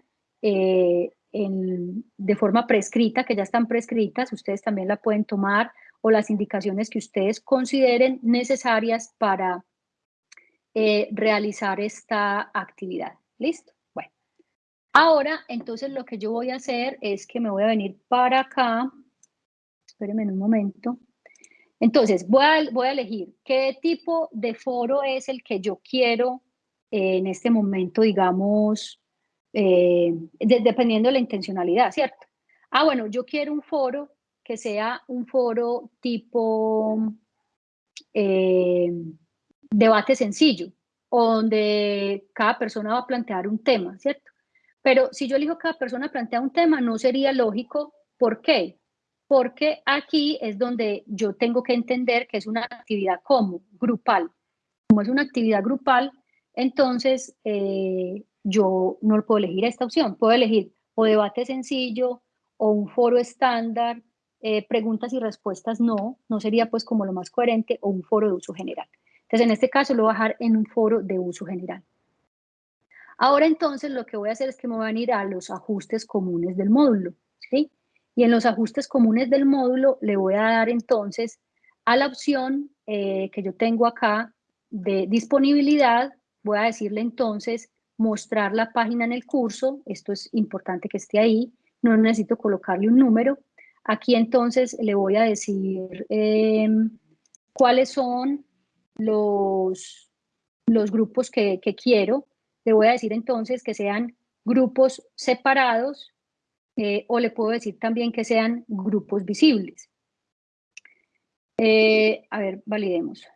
eh, de forma prescrita, que ya están prescritas, ustedes también la pueden tomar, o las indicaciones que ustedes consideren necesarias para eh, realizar esta actividad. ¿Listo? Bueno, ahora entonces lo que yo voy a hacer es que me voy a venir para acá, espérenme un momento, entonces, voy a, elegir qué tipo de foro es el que yo quiero eh, en este momento, digamos, eh, dependiendo de la intencionalidad, ¿cierto? Ah, bueno, yo quiero un foro que sea un foro tipo eh, debate sencillo, donde cada persona va a plantear un tema, ¿cierto? Pero si yo elijo cada persona plantea un tema, no sería lógico. ¿Por qué? porque aquí es donde yo tengo que entender que es una actividad como grupal. Como es una actividad grupal, entonces eh, yo no puedo elegir esta opción. Puedo elegir o debate sencillo o un foro estándar, eh, preguntas y respuestas no, no sería pues como lo más coherente, o un foro de uso general. Entonces en este caso lo voy a dejar en un foro de uso general. Ahora entonces lo que voy a hacer es que me voy a ir a los ajustes comunes del módulo. ¿sí? Y en los ajustes comunes del módulo le voy a dar entonces a la opción eh, que yo tengo acá de disponibilidad, voy a decirle entonces mostrar la página en el curso, esto es importante que esté ahí, no necesito colocarle un número. Aquí entonces le voy a decir em, cuáles son los, los grupos que, quiero. Le voy a decir entonces que sean grupos separados eh, o le puedo decir también que sean grupos visibles. Eh, a ver, validemos.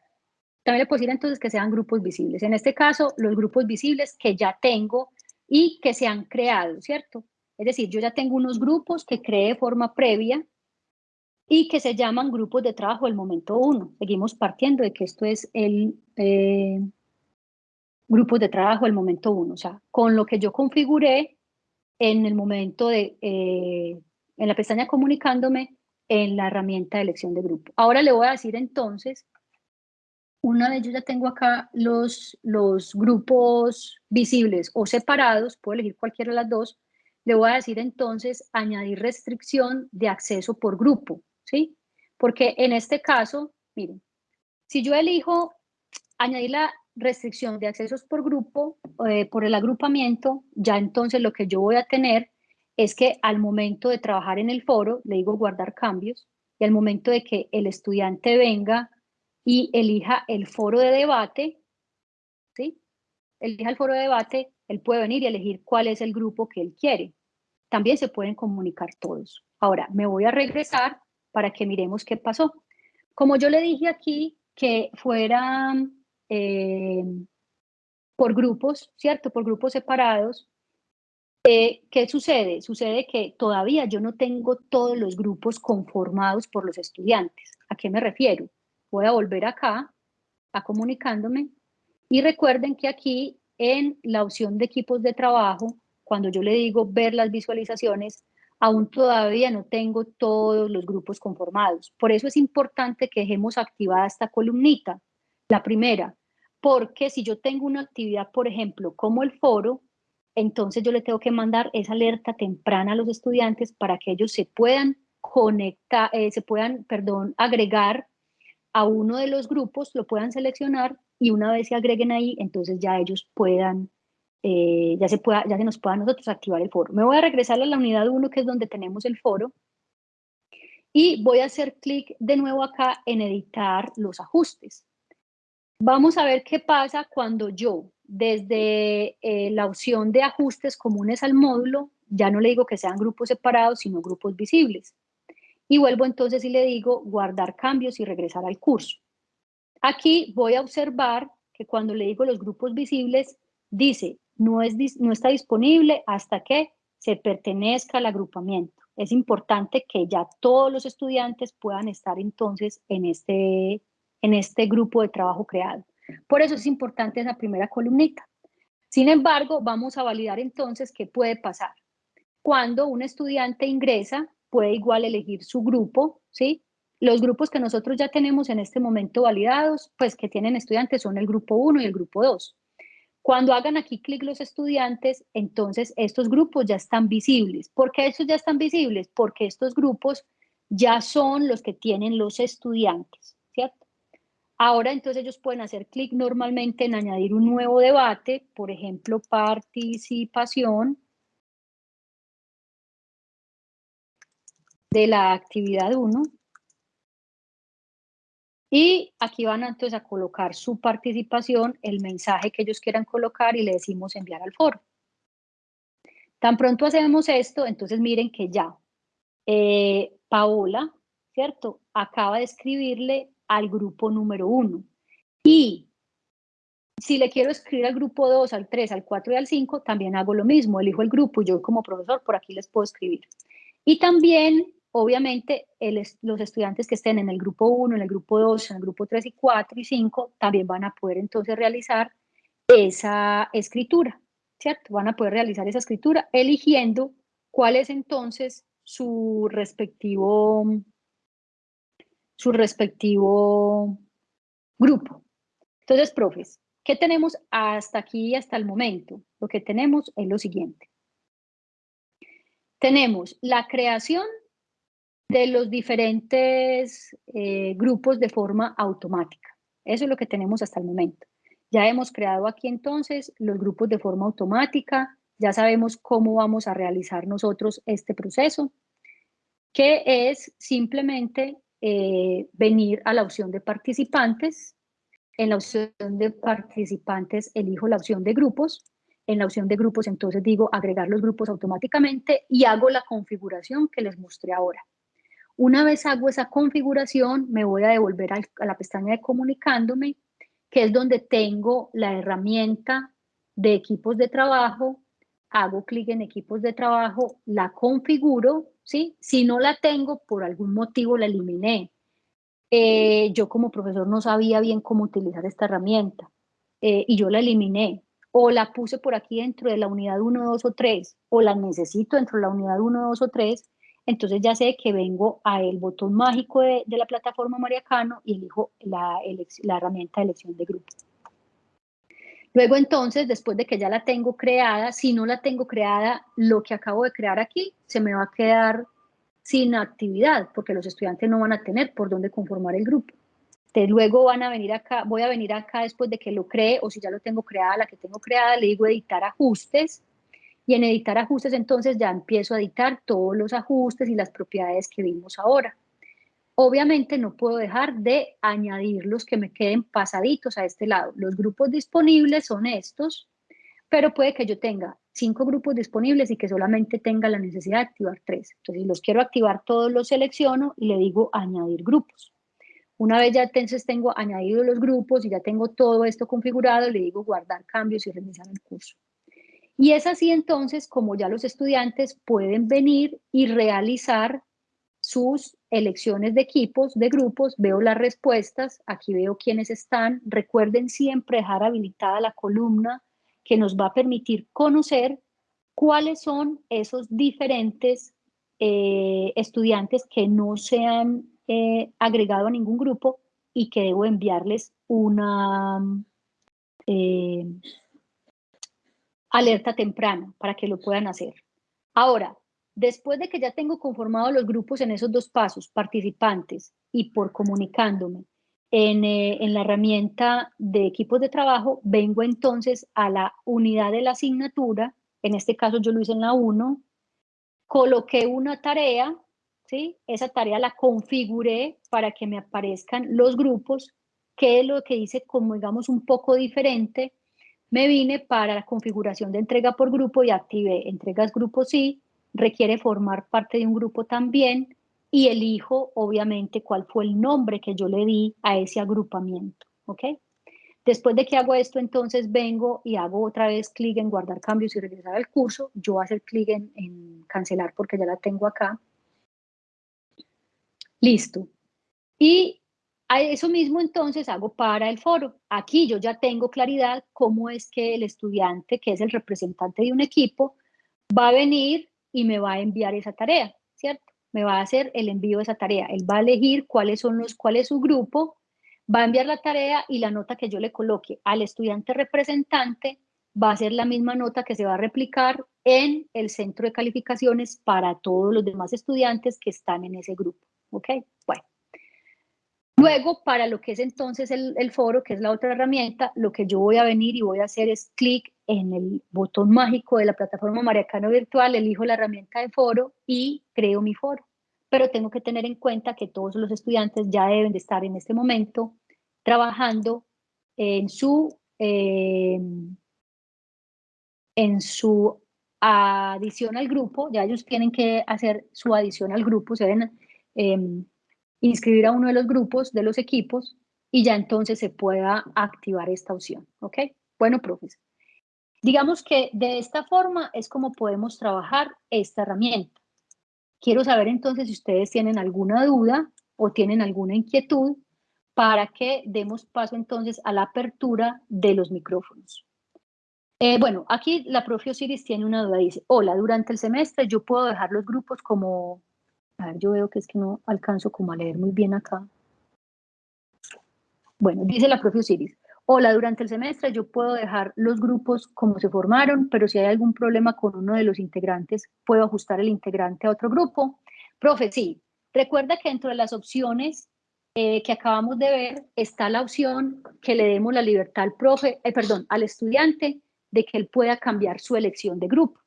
También le puedo decir entonces que sean grupos visibles. En este caso, los grupos visibles que ya tengo y que se han creado, ¿cierto? Es decir, yo ya tengo unos grupos que creé de forma previa y que se llaman grupos de trabajo del momento uno. Seguimos partiendo de que esto es el, eh, grupos de trabajo el momento uno, o sea, con lo que yo configuré en el momento de, eh, en la pestaña comunicándome en la herramienta de elección de grupo. Ahora le voy a decir entonces, una vez yo ya tengo acá los, los grupos visibles o separados, puedo elegir cualquiera de las dos, le voy a decir entonces añadir restricción de acceso por grupo, ¿sí? Porque en este caso, miren, si yo elijo añadir la restricción de accesos por grupo, eh, por el agrupamiento, ya entonces lo que yo voy a tener es que al momento de trabajar en el foro, le digo guardar cambios, y al momento de que el estudiante venga y elija el foro de debate, ¿sí? Elija el foro de debate, él puede venir y elegir cuál es el grupo que él quiere. También se pueden comunicar todos. Ahora, me voy a regresar para que miremos qué pasó. Como yo le dije aquí que fuera eh, por grupos, ¿cierto? Por grupos separados, eh, ¿Qué sucede? Sucede que todavía yo no tengo todos los grupos conformados por los estudiantes. ¿A qué me refiero? Voy a volver acá, a comunicándome, y recuerden que aquí en la opción de equipos de trabajo, cuando yo le digo ver las visualizaciones, aún todavía no tengo todos los grupos conformados. Por eso es importante que dejemos activada esta columnita, la primera, porque si yo tengo una actividad, por ejemplo, como el foro, entonces yo le tengo que mandar esa alerta temprana a los estudiantes para que ellos se puedan conectar, eh, se puedan, perdón, agregar a uno de los grupos, lo puedan seleccionar y una vez se agreguen ahí, entonces ya ellos puedan, eh, ya, se pueda, ya se nos pueda nosotros activar el foro. Me voy a regresar a la unidad 1, que es donde tenemos el foro, y voy a hacer clic de nuevo acá en editar los ajustes. Vamos a ver qué pasa cuando yo desde eh, la opción de ajustes comunes al módulo, ya no le digo que sean grupos separados, sino grupos visibles. Y vuelvo entonces y le digo guardar cambios y regresar al curso. Aquí voy a observar que cuando le digo los grupos visibles, dice no, es, no está disponible hasta que se pertenezca al agrupamiento. Es importante que ya todos los estudiantes puedan estar entonces en este, en este grupo de trabajo creado. Por eso es importante esa primera columnita. Sin embargo, vamos a validar entonces qué puede pasar. Cuando un estudiante ingresa, puede igual elegir su grupo, ¿sí? Los grupos que nosotros ya tenemos en este momento validados, pues que tienen estudiantes son el grupo 1 y el grupo 2. Cuando hagan aquí clic los estudiantes, entonces estos grupos ya están visibles. ¿Por qué estos ya están visibles? Porque estos grupos ya son los que tienen los estudiantes, ¿cierto? Ahora entonces ellos pueden hacer clic normalmente en añadir un nuevo debate, por ejemplo, participación de la actividad 1. Y aquí van entonces a colocar su participación, el mensaje que ellos quieran colocar y le decimos enviar al foro. Tan pronto hacemos esto, entonces miren que ya eh, Paola, ¿cierto? Acaba de escribirle al grupo número uno. Y si le quiero escribir al grupo 2, al 3, al 4 y al 5, también hago lo mismo, elijo el grupo y yo como profesor por aquí les puedo escribir. Y también, obviamente, los estudiantes que estén en el grupo 1, en el grupo 2, en el grupo 3 y 4 y 5, también van a poder entonces realizar esa escritura, ¿cierto? Van a poder realizar esa escritura eligiendo cuál es entonces su respectivo su respectivo grupo. Entonces, profes, ¿qué tenemos hasta aquí, hasta el momento? Lo que tenemos es lo siguiente. Tenemos la creación de los diferentes eh, grupos de forma automática. Eso es lo que tenemos hasta el momento. Ya hemos creado aquí entonces los grupos de forma automática, ya sabemos cómo vamos a realizar nosotros este proceso, que es simplemente eh, venir a la opción de participantes. En la opción de participantes elijo la opción de grupos. En la opción de grupos entonces digo agregar los grupos automáticamente y hago la configuración que les mostré ahora. Una vez hago esa configuración, me voy a devolver a, la pestaña de comunicándome, que es donde tengo la herramienta de equipos de trabajo, hago clic en equipos de trabajo, la configuro ¿sí? Si no la tengo, por algún motivo la eliminé. Eh, yo como profesor no sabía bien cómo utilizar esta herramienta. eh, y yo la eliminé, o la puse por aquí dentro de la unidad 1, 2 o 3, o la necesito dentro de la unidad 1, 2 o 3, entonces ya sé que vengo a el botón mágico de, la plataforma Mariacano y elijo la, la herramienta de elección de grupo. Luego entonces, después de que ya la tengo creada, si no la tengo creada, lo que acabo de crear aquí se me va a quedar sin actividad, porque los estudiantes no van a tener por dónde conformar el grupo. Entonces, luego van a venir acá, voy a venir acá después de que lo cree, o si ya lo tengo creada, la que tengo creada, le digo editar ajustes, y en editar ajustes entonces ya empiezo a editar todos los ajustes y las propiedades que vimos ahora. Obviamente no puedo dejar de añadir los que me queden pasaditos a este lado. Los grupos disponibles son estos, pero puede que yo tenga cinco grupos disponibles y que solamente tenga la necesidad de activar tres. Entonces, si los quiero activar todos, los selecciono y le digo añadir grupos. Una vez ya entonces tengo añadido los grupos y ya tengo todo esto configurado, le digo guardar cambios y realizar el curso. Y es así entonces como ya los estudiantes pueden venir y realizar sus elecciones de equipos, de grupos, veo las respuestas, aquí veo quiénes están. Recuerden siempre dejar habilitada la columna que nos va a permitir conocer cuáles son esos diferentes eh, estudiantes que no se han eh, agregado a ningún grupo y que debo enviarles una, eh, alerta temprana para que lo puedan hacer. Ahora, después de que ya tengo conformados los grupos en esos dos pasos, participantes y por comunicándome en, eh, en la herramienta de equipos de trabajo, vengo entonces a la unidad de la asignatura, en este caso yo lo hice en la 1, coloqué una tarea, ¿sí? esa tarea la configuré para que me aparezcan los grupos, que es lo que hice como digamos un poco diferente me vine para la configuración de entrega por grupo y activé entregas grupo sí, requiere formar parte de un grupo también y elijo obviamente cuál fue el nombre que yo le di a ese agrupamiento, ¿ok? Después de que hago esto, entonces vengo y hago otra vez clic en guardar cambios y regresar al curso. Yo voy a hacer clic en, en cancelar porque ya la tengo acá. Listo. Y eso mismo entonces hago para el foro. Aquí yo ya tengo claridad cómo es que el estudiante, que es el representante de un equipo, va a venir y me va a enviar esa tarea, ¿cierto? Me va a hacer el envío de esa tarea. Él va a elegir cuáles son los, cuál es su grupo, va a enviar la tarea y la nota que yo le coloque al estudiante representante va a ser la misma nota que se va a replicar en el centro de calificaciones para todos los demás estudiantes que están en ese grupo, ¿ok? Bueno. Luego, para lo que es entonces el, foro, que es la otra herramienta, lo que yo voy a venir y voy a hacer es clic en el botón mágico de la plataforma Mariacano Virtual, elijo la herramienta de foro y creo mi foro. Pero tengo que tener en cuenta que todos los estudiantes ya deben de estar en este momento trabajando en su, eh, en su adición al grupo, ya ellos tienen que hacer su adición al grupo, se ven em, inscribir a uno de los grupos de los equipos y ya entonces se pueda activar esta opción, ¿ok? Bueno, profes. Digamos que de esta forma es como podemos trabajar esta herramienta. Quiero saber entonces si ustedes tienen alguna duda o tienen alguna inquietud para que demos paso entonces a la apertura de los micrófonos. Eh, bueno, aquí la profe Osiris tiene una duda, dice, hola, durante el semestre yo puedo dejar los grupos como a ver, yo veo que es que no alcanzo como a leer muy bien acá. Bueno, dice la profe Osiris. Hola, durante el semestre yo puedo dejar los grupos como se formaron, pero si hay algún problema con uno de los integrantes, ¿puedo ajustar el integrante a otro grupo? Profe, sí. Recuerda que dentro de las opciones eh, que acabamos de ver está la opción que le demos la libertad al profe, eh, perdón, al estudiante de que él pueda cambiar su elección de grupo.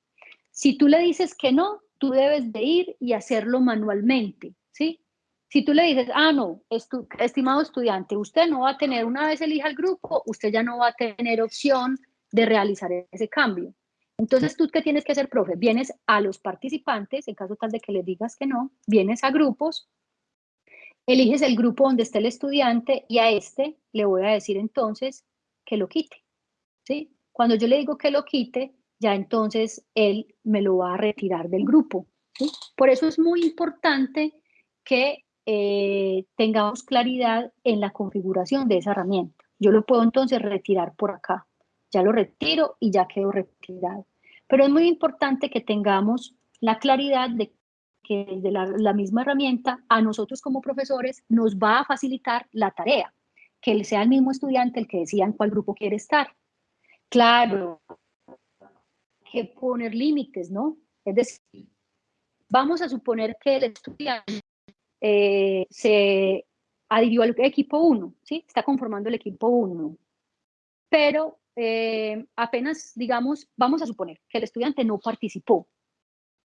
Si tú le dices que no, tú debes de ir y hacerlo manualmente, ¿sí? Si tú le dices, ah, no, estimado estudiante, usted no va a tener, una vez elija el grupo, usted ya no va a tener opción de realizar ese cambio. Entonces, ¿tú qué tienes que hacer, profe? Vienes a los participantes, en caso tal de que le digas que no, vienes a grupos, eliges el grupo donde esté el estudiante y a este le voy a decir entonces que lo quite, ¿sí? Cuando yo le digo que lo quite, ya entonces él me lo va a retirar del grupo. Por eso es muy importante que eh, tengamos claridad en la configuración de esa herramienta. Yo lo puedo entonces retirar por acá. Ya lo retiro y ya quedó retirado. Pero es muy importante que tengamos la claridad de que desde la, la misma herramienta a nosotros como profesores nos va a facilitar la tarea, que sea el mismo estudiante el que decida en cuál grupo quiere estar. Claro, que poner límites, ¿no? Es decir, vamos a suponer que el estudiante eh, se adhirió al equipo 1, ¿sí? Está conformando el equipo 1, pero eh, apenas, digamos, vamos a suponer que el estudiante no participó.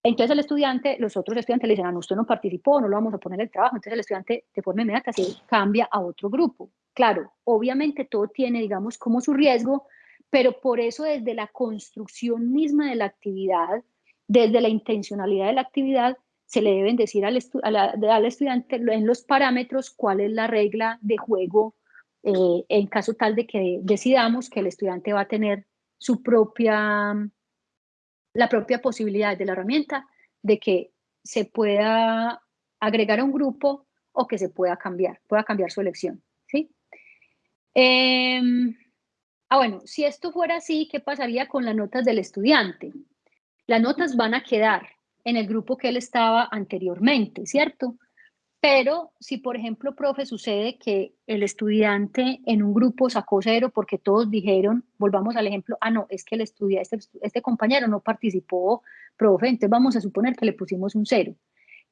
Entonces el estudiante, los otros estudiantes le dicen, ah, usted no participó, no lo vamos a poner el trabajo. Entonces el estudiante de forma inmediata se cambia a otro grupo. Claro, obviamente todo tiene, digamos, como su riesgo, pero por eso desde la construcción misma de la actividad, desde la intencionalidad de la actividad, se le deben decir al, al estudiante en los parámetros cuál es la regla de juego eh, en caso tal de que decidamos que el estudiante va a tener su propia, la propia posibilidad de la herramienta de que se pueda agregar a un grupo o que se pueda cambiar, pueda cambiar su elección, ¿sí? Em, ah, bueno, si esto fuera así, ¿qué pasaría con las notas del estudiante? Las notas van a quedar en el grupo que él estaba anteriormente, ¿cierto? Pero si, por ejemplo, profe, sucede que el estudiante en un grupo sacó cero porque todos dijeron, volvamos al ejemplo, ah, no, es que el estudiante, este, este compañero no participó, profe, entonces vamos a suponer que le pusimos un cero.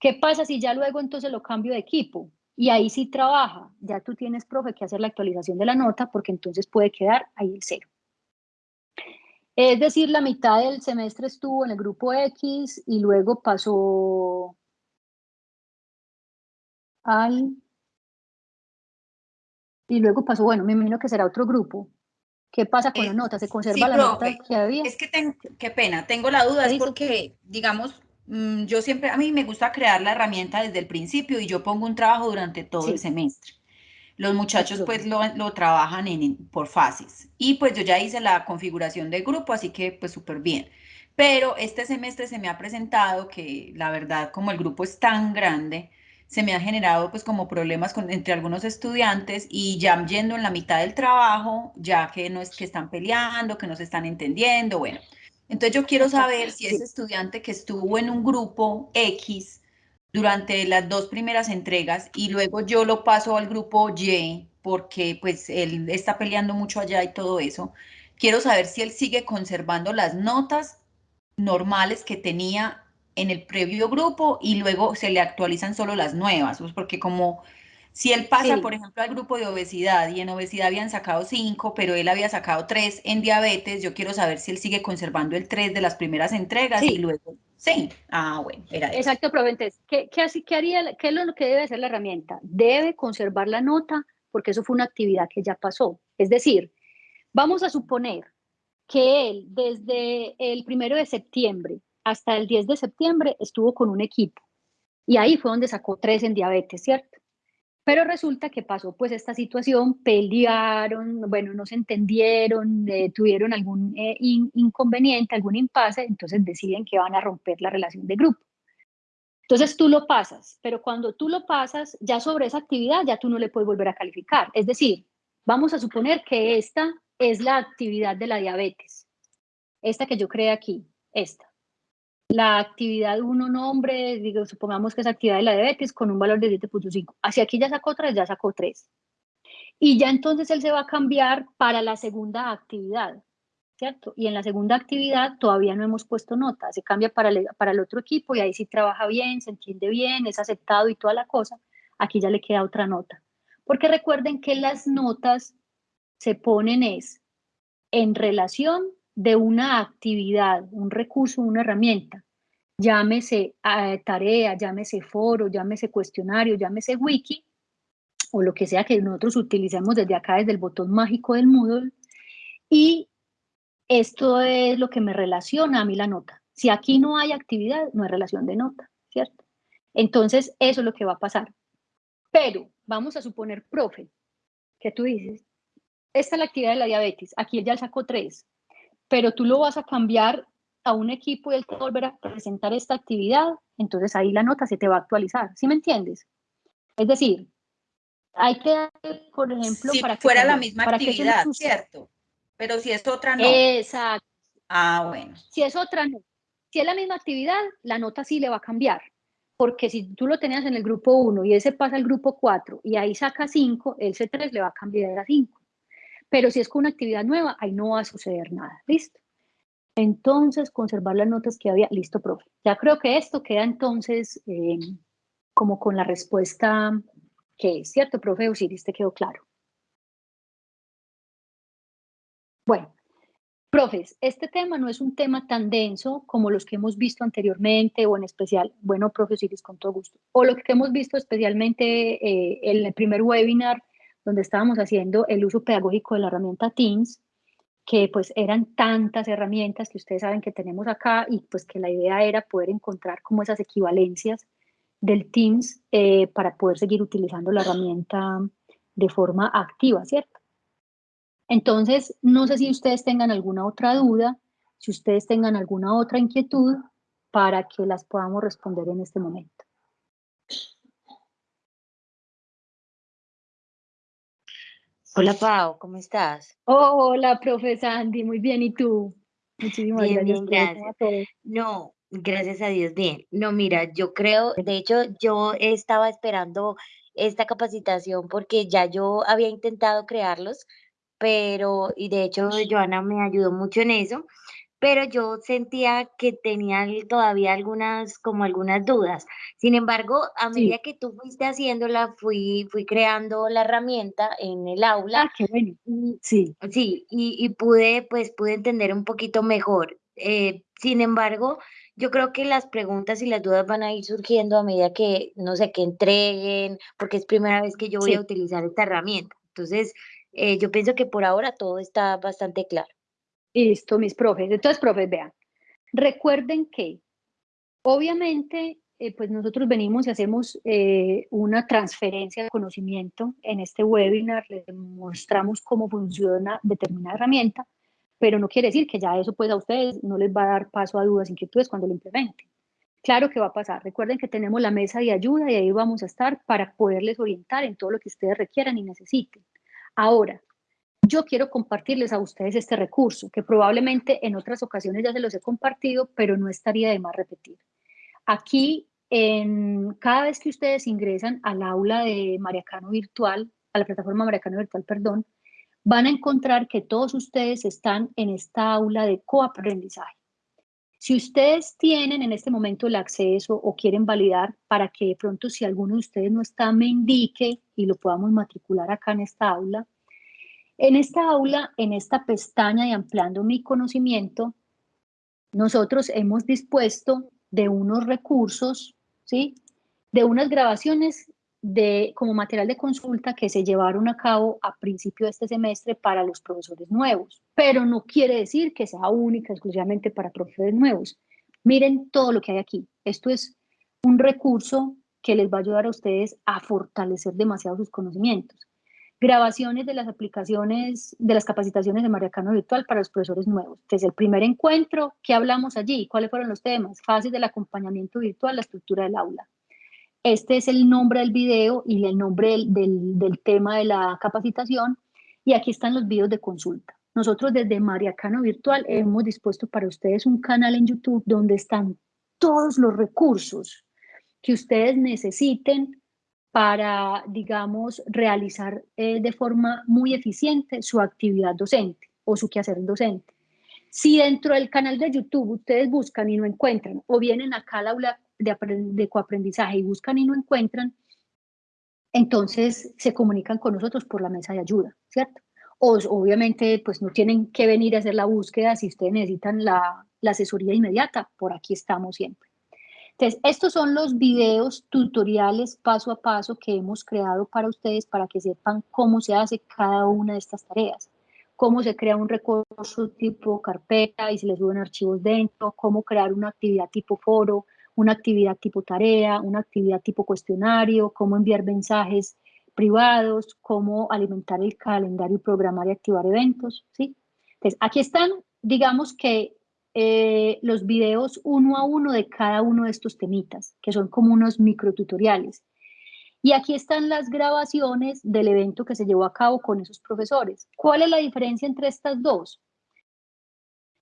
¿Qué pasa si ya luego entonces lo cambio de equipo? Y ahí sí trabaja, ya tú tienes, profe, que hacer la actualización de la nota porque entonces puede quedar ahí el cero. Es decir, la mitad del semestre estuvo en el grupo X y luego pasó al... Y luego pasó, bueno, me imagino que será otro grupo. ¿Qué pasa con la nota? ¿Se conserva la nota que había? Es que tengo, qué pena, tengo la duda, es porque, digamos, yo siempre, a mí me gusta crear la herramienta desde el principio y yo pongo un trabajo durante todo el semestre. Los muchachos pues lo, lo trabajan en, por fases. Y pues yo ya hice la configuración del grupo, así que pues súper bien. Pero este semestre se me ha presentado que la verdad, como el grupo es tan grande, se me ha generado pues como problemas con, entre algunos estudiantes y ya yendo en la mitad del trabajo, ya que no es que están peleando, que no se están entendiendo, bueno. Entonces yo quiero saber si ese estudiante que estuvo en un grupo X durante las dos primeras entregas y luego yo lo paso al grupo Y porque pues él está peleando mucho allá y todo eso, quiero saber si él sigue conservando las notas normales que tenía en el previo grupo y luego se le actualizan solo las nuevas, pues porque como si él pasa, por ejemplo, al grupo de obesidad y en obesidad habían sacado cinco, pero él había sacado tres en diabetes, yo quiero saber si él sigue conservando el tres de las primeras entregas y luego... Sí, ah, bueno, era eso. Exacto, Proventes. ¿Qué, qué, qué, haría, ¿Qué es lo que debe hacer la herramienta? Debe conservar la nota porque eso fue una actividad que ya pasó. Es decir, vamos a suponer que él desde el primero de septiembre hasta el 10 de septiembre estuvo con un equipo y ahí fue donde sacó tres en diabetes, ¿cierto? Pero resulta que pasó pues esta situación, pelearon, bueno, no se entendieron, eh, tuvieron algún eh, inconveniente, algún impasse, entonces deciden que van a romper la relación de grupo. Entonces tú lo pasas, pero cuando tú lo pasas, ya sobre esa actividad ya tú no le puedes volver a calificar. Es decir, vamos a suponer que esta es la actividad de la diabetes, esta que yo creé aquí, esta la actividad uno nombre, digo, supongamos que es actividad de la diabetes con un valor de 7.5. Hacia aquí ya sacó 3, ya sacó 3. Y ya entonces él se va a cambiar para la segunda actividad, ¿cierto? Y en la segunda actividad todavía no hemos puesto nota, se cambia para el, para el otro equipo y ahí sí trabaja bien, se entiende bien, es aceptado y toda la cosa. Aquí ya le queda otra nota. Porque recuerden que las notas se ponen es en relación de una actividad, un recurso, una herramienta, llámese eh, tarea, llámese foro, llámese cuestionario, llámese wiki, o lo que sea que nosotros utilicemos desde acá, desde el botón mágico del Moodle, y esto es lo que me relaciona a mí la nota. Si aquí no hay actividad, no hay relación de nota, ¿cierto? Entonces, eso es lo que va a pasar. Pero vamos a suponer, profe, que tú dices, esta es la actividad de la diabetes, aquí él ya sacó tres, pero tú lo vas a cambiar a un equipo y él te volverá a presentar esta actividad, entonces ahí la nota se te va a actualizar, ¿sí me entiendes? Es decir, Hay que, por ejemplo, si para que fuera la misma actividad, ¿cierto? Pero si es otra, no. Exacto. Ah, bueno. Si es otra, no. Si es la misma actividad, la nota sí le va a cambiar. Porque si tú lo tenías en el grupo 1 y ese pasa al grupo 4 y ahí saca 5, el C3 le va a cambiar a 5. Pero si es con una actividad nueva, ahí no va a suceder nada. ¿Listo? Entonces, conservar las notas que había. Listo, profe. Ya creo que esto queda entonces eh, como con la respuesta que es, ¿cierto, profe Osiris? ¿Te quedó claro? Bueno, profes, este tema no es un tema tan denso como los que hemos visto anteriormente o en especial, bueno, profe Osiris, con todo gusto, o lo que hemos visto especialmente eh, en el primer webinar donde estábamos haciendo el uso pedagógico de la herramienta Teams, que pues eran tantas herramientas que ustedes saben que tenemos acá y pues que la idea era poder encontrar como esas equivalencias del Teams eh, para poder seguir utilizando la herramienta de forma activa, ¿cierto? Entonces, no sé si ustedes tengan alguna otra duda, si ustedes tengan alguna otra inquietud para que las podamos responder en este momento. Hola Pau, ¿cómo estás? hola, profe Sandy, muy bien, ¿y tú? Muchísimas gracias. gracias. No, gracias a Dios, bien. No, mira, yo creo, de hecho, yo estaba esperando esta capacitación porque ya yo había intentado crearlos, pero, y de hecho, Joana me ayudó mucho en eso, pero yo sentía que tenía todavía algunas, como algunas dudas. Sin embargo, a medida que tú fuiste haciéndola, fui, fui creando la herramienta en el aula. Ah, qué bueno. Sí. Sí, y, y pude, pues, pude entender un poquito mejor. Eh, sin embargo, yo creo que las preguntas y las dudas van a ir surgiendo a medida que, no sé, que entreguen, porque es primera vez que yo voy a utilizar esta herramienta. Entonces, eh, yo pienso que por ahora todo está bastante claro. Listo, mis profes. Entonces, profes, vean, recuerden que obviamente eh, pues nosotros venimos y hacemos eh, una transferencia de conocimiento en este webinar, les mostramos cómo funciona determinada herramienta, pero no quiere decir que ya eso pues a ustedes no les va a dar paso a dudas, inquietudes cuando lo implementen. Claro que va a pasar. Recuerden que tenemos la mesa de ayuda y ahí vamos a estar para poderles orientar en todo lo que ustedes requieran y necesiten. Ahora, yo quiero compartirles a ustedes este recurso, que probablemente en otras ocasiones ya se los he compartido, pero no estaría de más repetir. Aquí, en, cada vez que ustedes ingresan al aula de Mariacano Virtual, a la plataforma Mariacano Virtual, perdón, van a encontrar que todos ustedes están en esta aula de coaprendizaje. Si ustedes tienen en este momento el acceso o quieren validar para que de pronto si alguno de ustedes no está, me indique y lo podamos matricular acá en esta aula, en esta aula, en esta pestaña de ampliando mi conocimiento, nosotros hemos dispuesto de unos recursos, ¿sí? de unas grabaciones de, como material de consulta que se llevaron a cabo a principio de este semestre para los profesores nuevos. Pero no quiere decir que sea única exclusivamente para profesores nuevos. Miren todo lo que hay aquí. Esto es un recurso que les va a ayudar a ustedes a fortalecer demasiado sus conocimientos grabaciones de las aplicaciones, de las capacitaciones de Mariacano Virtual para los profesores nuevos. Desde el primer encuentro, ¿qué hablamos allí? ¿Cuáles fueron los temas? Fases del acompañamiento virtual, la estructura del aula. Este es el nombre del video y el nombre del, del, tema de la capacitación. Y aquí están los videos de consulta. Nosotros desde Mariacano Virtual hemos dispuesto para ustedes un canal en YouTube donde están todos los recursos que ustedes necesiten para, digamos, realizar eh, de forma muy eficiente su actividad docente o su quehacer docente. Si dentro del canal de YouTube ustedes buscan y no encuentran, o vienen acá al aula de, coaprendizaje y buscan y no encuentran, entonces se comunican con nosotros por la mesa de ayuda, ¿cierto? O obviamente pues no tienen que venir a hacer la búsqueda si ustedes necesitan la asesoría inmediata, por aquí estamos siempre. Entonces, estos son los videos tutoriales paso a paso que hemos creado para ustedes para que sepan cómo se hace cada una de estas tareas. Cómo se crea un recurso tipo carpeta y se les suben archivos dentro, cómo crear una actividad tipo foro, una actividad tipo tarea, una actividad tipo cuestionario, cómo enviar mensajes privados, cómo alimentar el calendario y programar y activar eventos, ¿sí? Entonces, aquí están, digamos que eh, los videos uno a uno de cada uno de estos temitas, que son como unos microtutoriales. Y aquí están las grabaciones del evento que se llevó a cabo con esos profesores. ¿Cuál es la diferencia entre estas dos?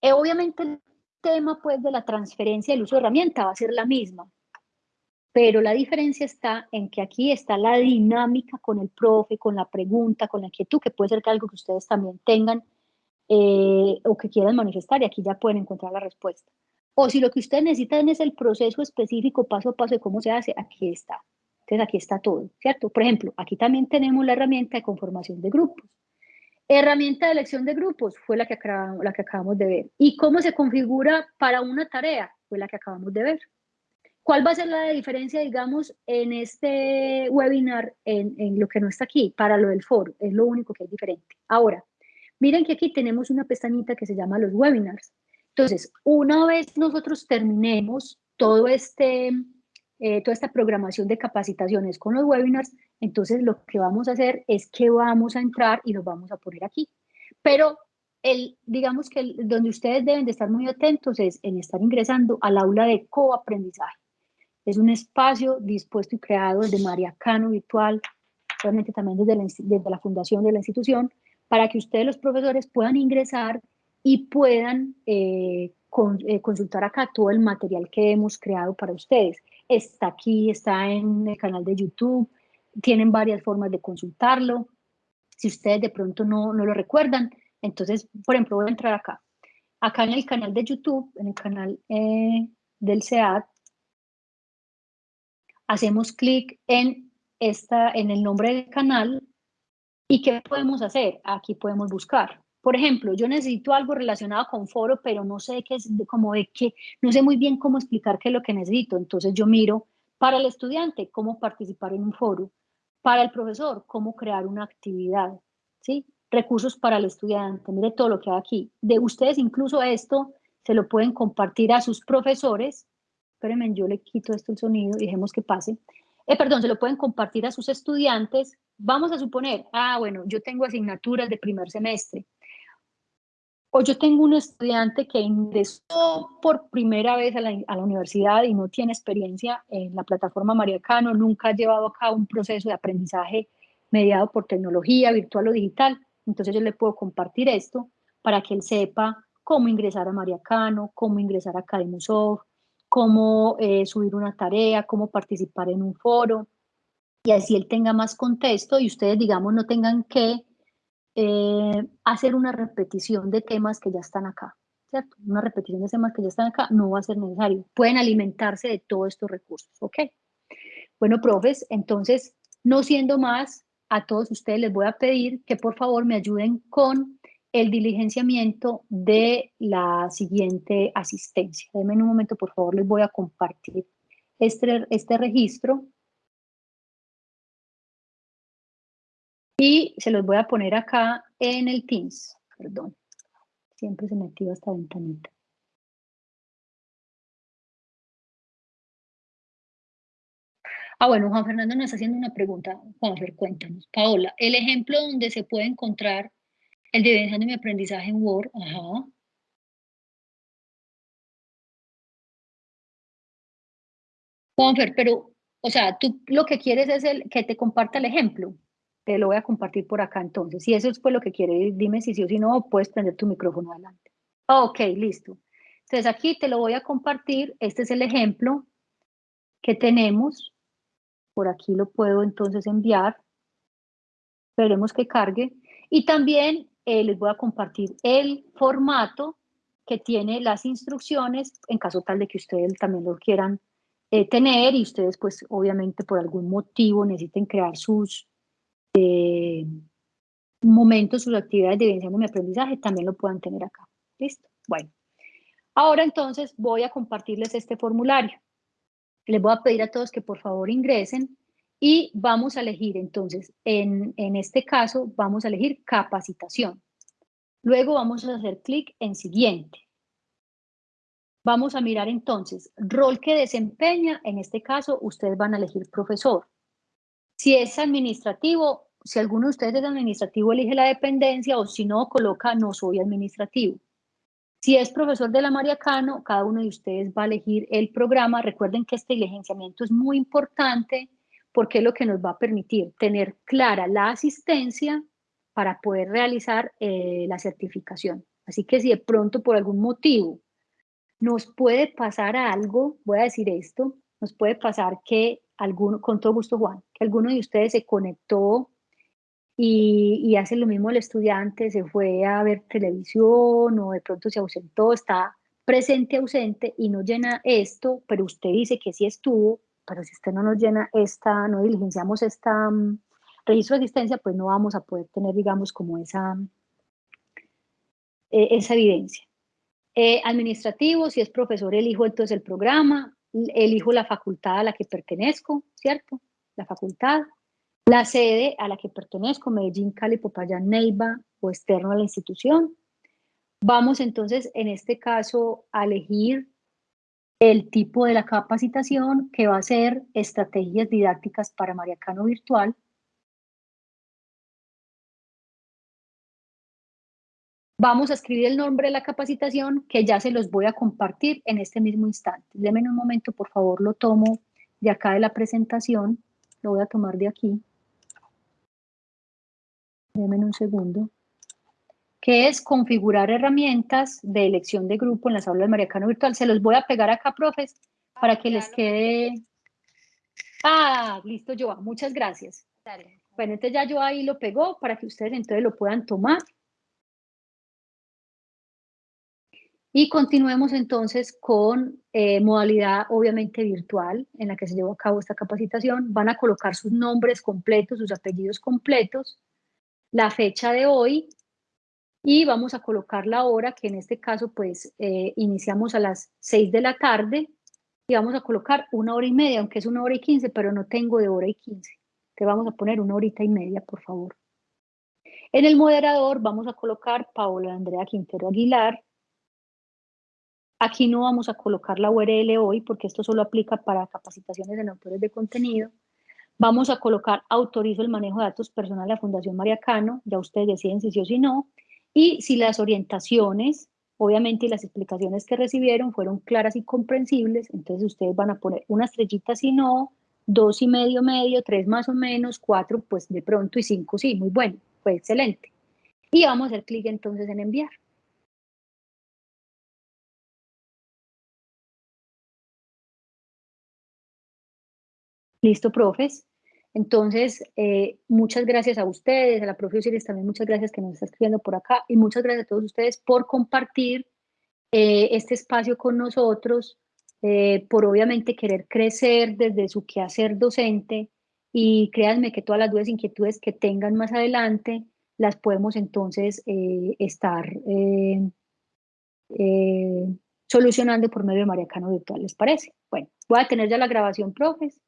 Eh, obviamente el tema pues, de la transferencia del uso de herramienta va a ser la misma, pero la diferencia está en que aquí está la dinámica con el profe, con la pregunta, con la inquietud, que puede ser que algo que ustedes también tengan eh, o que quieran manifestar y aquí ya pueden encontrar la respuesta. O si lo que ustedes necesitan es el proceso específico paso a paso de cómo se hace, aquí está. Entonces aquí está todo, ¿cierto? Por ejemplo, aquí también tenemos la herramienta de conformación de grupos. Herramienta de elección de grupos fue la que, acabamos, la que acabamos de ver. ¿Y cómo se configura para una tarea? Fue la que acabamos de ver. ¿Cuál va a ser la diferencia, digamos, en este webinar, en, en, lo que no está aquí, para lo del foro? Es lo único que es diferente. Ahora, miren que aquí tenemos una pestañita que se llama los webinars. Entonces, una vez nosotros terminemos todo este, eh, toda esta programación de capacitaciones con los webinars, entonces lo que vamos a hacer es que vamos a entrar y los vamos a poner aquí. Pero el, digamos que donde ustedes deben de estar muy atentos es en estar ingresando al aula de coaprendizaje. Es un espacio dispuesto y creado desde María Cano Virtual, obviamente también desde la, desde la fundación de la institución, para que ustedes los profesores puedan ingresar y puedan eh, eh, consultar acá todo el material que hemos creado para ustedes está aquí, está en el canal de YouTube, tienen varias formas de consultarlo. Si ustedes de pronto no, no lo recuerdan, entonces, por ejemplo, voy a entrar acá. Acá en el canal de YouTube, en el canal eh, del SEAD, hacemos clic en, esta, en el nombre del canal y ¿qué podemos hacer? Aquí podemos buscar. Por ejemplo, yo necesito algo relacionado con foro, pero no sé qué es, como de qué, no sé muy bien cómo explicar qué es lo que necesito. Entonces yo miro para el estudiante cómo participar en un foro, para el profesor cómo crear una actividad, ¿sí? Recursos para el estudiante, mire todo lo que hay aquí. De ustedes incluso esto se lo pueden compartir a sus profesores. Espérenme, yo le quito esto el sonido dejemos que pase. Eh, perdón, se lo pueden compartir a sus estudiantes. Vamos a suponer, ah, bueno, yo tengo asignaturas de primer semestre o yo tengo un estudiante que ingresó por primera vez a la, universidad y no tiene experiencia en la plataforma Mariacano, nunca ha llevado a cabo un proceso de aprendizaje mediado por tecnología virtual o digital. Entonces yo le puedo compartir esto para que él sepa cómo ingresar a Mariacano, cómo ingresar a Academosov, cómo eh, subir una tarea, cómo participar en un foro, y así él tenga más contexto y ustedes, digamos, no tengan que eh, hacer una repetición de temas que ya están acá, ¿cierto? Una repetición de temas que ya están acá no va a ser necesario. Pueden alimentarse de todos estos recursos, ¿ok? Bueno, profes, entonces, no siendo más, a todos ustedes les voy a pedir que por favor me ayuden con el diligenciamiento de la siguiente asistencia. Denme un momento, por favor, les voy a compartir este, este registro Y se los voy a poner acá en el Teams. Perdón. Siempre se me activa esta ventanita. Ah, bueno, Juan Fernando nos está haciendo una pregunta. Juan Fer, cuéntanos. Paola, el ejemplo donde se puede encontrar el de mi aprendizaje en Word. Ajá. Juanfer, pero, o sea, tú lo que quieres es el, que te comparta el ejemplo te lo voy a compartir por acá entonces. Si eso es pues lo que quiere, dime si sí o si no, puedes prender tu micrófono adelante. Ok, listo. Entonces aquí te lo voy a compartir. Este es el ejemplo que tenemos. Por aquí lo puedo entonces enviar. Esperemos que cargue. Y también eh, les voy a compartir el formato que tiene las instrucciones en caso tal de que ustedes también lo quieran eh, tener y ustedes pues obviamente por algún motivo necesiten crear sus eh, momentos, sus actividades de evidenciando mi aprendizaje, también lo puedan tener acá. ¿Listo? Bueno. Ahora entonces voy a compartirles este formulario. Les voy a pedir a todos que por favor ingresen y vamos a elegir entonces, en, en este caso, vamos a elegir capacitación. Luego vamos a hacer clic en siguiente. Vamos a mirar entonces, rol que desempeña, en este caso ustedes van a elegir profesor. Si es administrativo, si alguno de ustedes es administrativo, elige la dependencia o si no, coloca no soy administrativo. Si es profesor de la María Cano, cada uno de ustedes va a elegir el programa. Recuerden que este diligenciamiento es muy importante porque es lo que nos va a permitir tener clara la asistencia para poder realizar eh, la certificación. Así que si de pronto por algún motivo nos puede pasar algo, voy a decir esto, nos puede pasar que alguno, con todo gusto Juan, alguno de ustedes se conectó y, y hace lo mismo el estudiante, se fue a ver televisión o de pronto se ausentó, está presente, ausente y no llena esto, pero usted dice que sí estuvo, pero si usted no nos llena esta, no diligenciamos esta um, registro de asistencia, pues no vamos a poder tener, digamos, como esa, eh, esa evidencia. Eh, administrativo, si es profesor, elijo entonces el programa, elijo la facultad a la que pertenezco, ¿cierto? La facultad. La sede a la que pertenezco, Medellín, Cali, Popayán, Neiva o externo a la institución. Vamos entonces, en este caso, a elegir el tipo de la capacitación que va a ser estrategias didácticas para Mariacano Virtual. Vamos a escribir el nombre de la capacitación que ya se los voy a compartir en este mismo instante. Deme un momento, por favor, lo tomo de acá de la presentación. Lo voy a tomar de aquí. Denme un segundo. Que es configurar herramientas de elección de grupo en las aulas de Mariacano Virtual. Se los voy a pegar acá, profes, para que les quede... Ah, listo, Joa. Muchas gracias. Bueno, entonces ya yo ahí lo pegó para que ustedes entonces lo puedan tomar. Y continuemos entonces con eh, modalidad obviamente virtual en la que se llevó a cabo esta capacitación. Van a colocar sus nombres completos, sus apellidos completos la fecha de hoy y vamos a colocar la hora, que en este caso pues eh, iniciamos a las 6 de la tarde y vamos a colocar una hora y media, aunque es una hora y 15, pero no tengo de hora y 15. Te vamos a poner una horita y media, por favor. En el moderador vamos a colocar Paola Andrea Quintero Aguilar. Aquí no vamos a colocar la URL hoy porque esto solo aplica para capacitaciones en autores de contenido. Vamos a colocar autorizo el manejo de datos personales de la Fundación María Cano, ya ustedes deciden si sí o si no, y si las orientaciones, obviamente, y las explicaciones que recibieron fueron claras y comprensibles, entonces ustedes van a poner una estrellita si no, dos y medio medio, tres más o menos, cuatro pues de pronto y cinco sí, muy bueno, fue excelente. Y vamos a hacer clic entonces en enviar. Listo, profes. Entonces, eh, muchas gracias a ustedes, a la profe Osiris también muchas gracias que nos está escribiendo por acá y muchas gracias a todos ustedes por compartir eh, este espacio con nosotros, eh, por obviamente querer crecer desde su quehacer docente y créanme que todas las dudas e inquietudes que tengan más adelante las podemos entonces estar solucionando por medio de Mariacano Virtual, ¿les parece? Bueno, voy a tener ya la grabación, profes.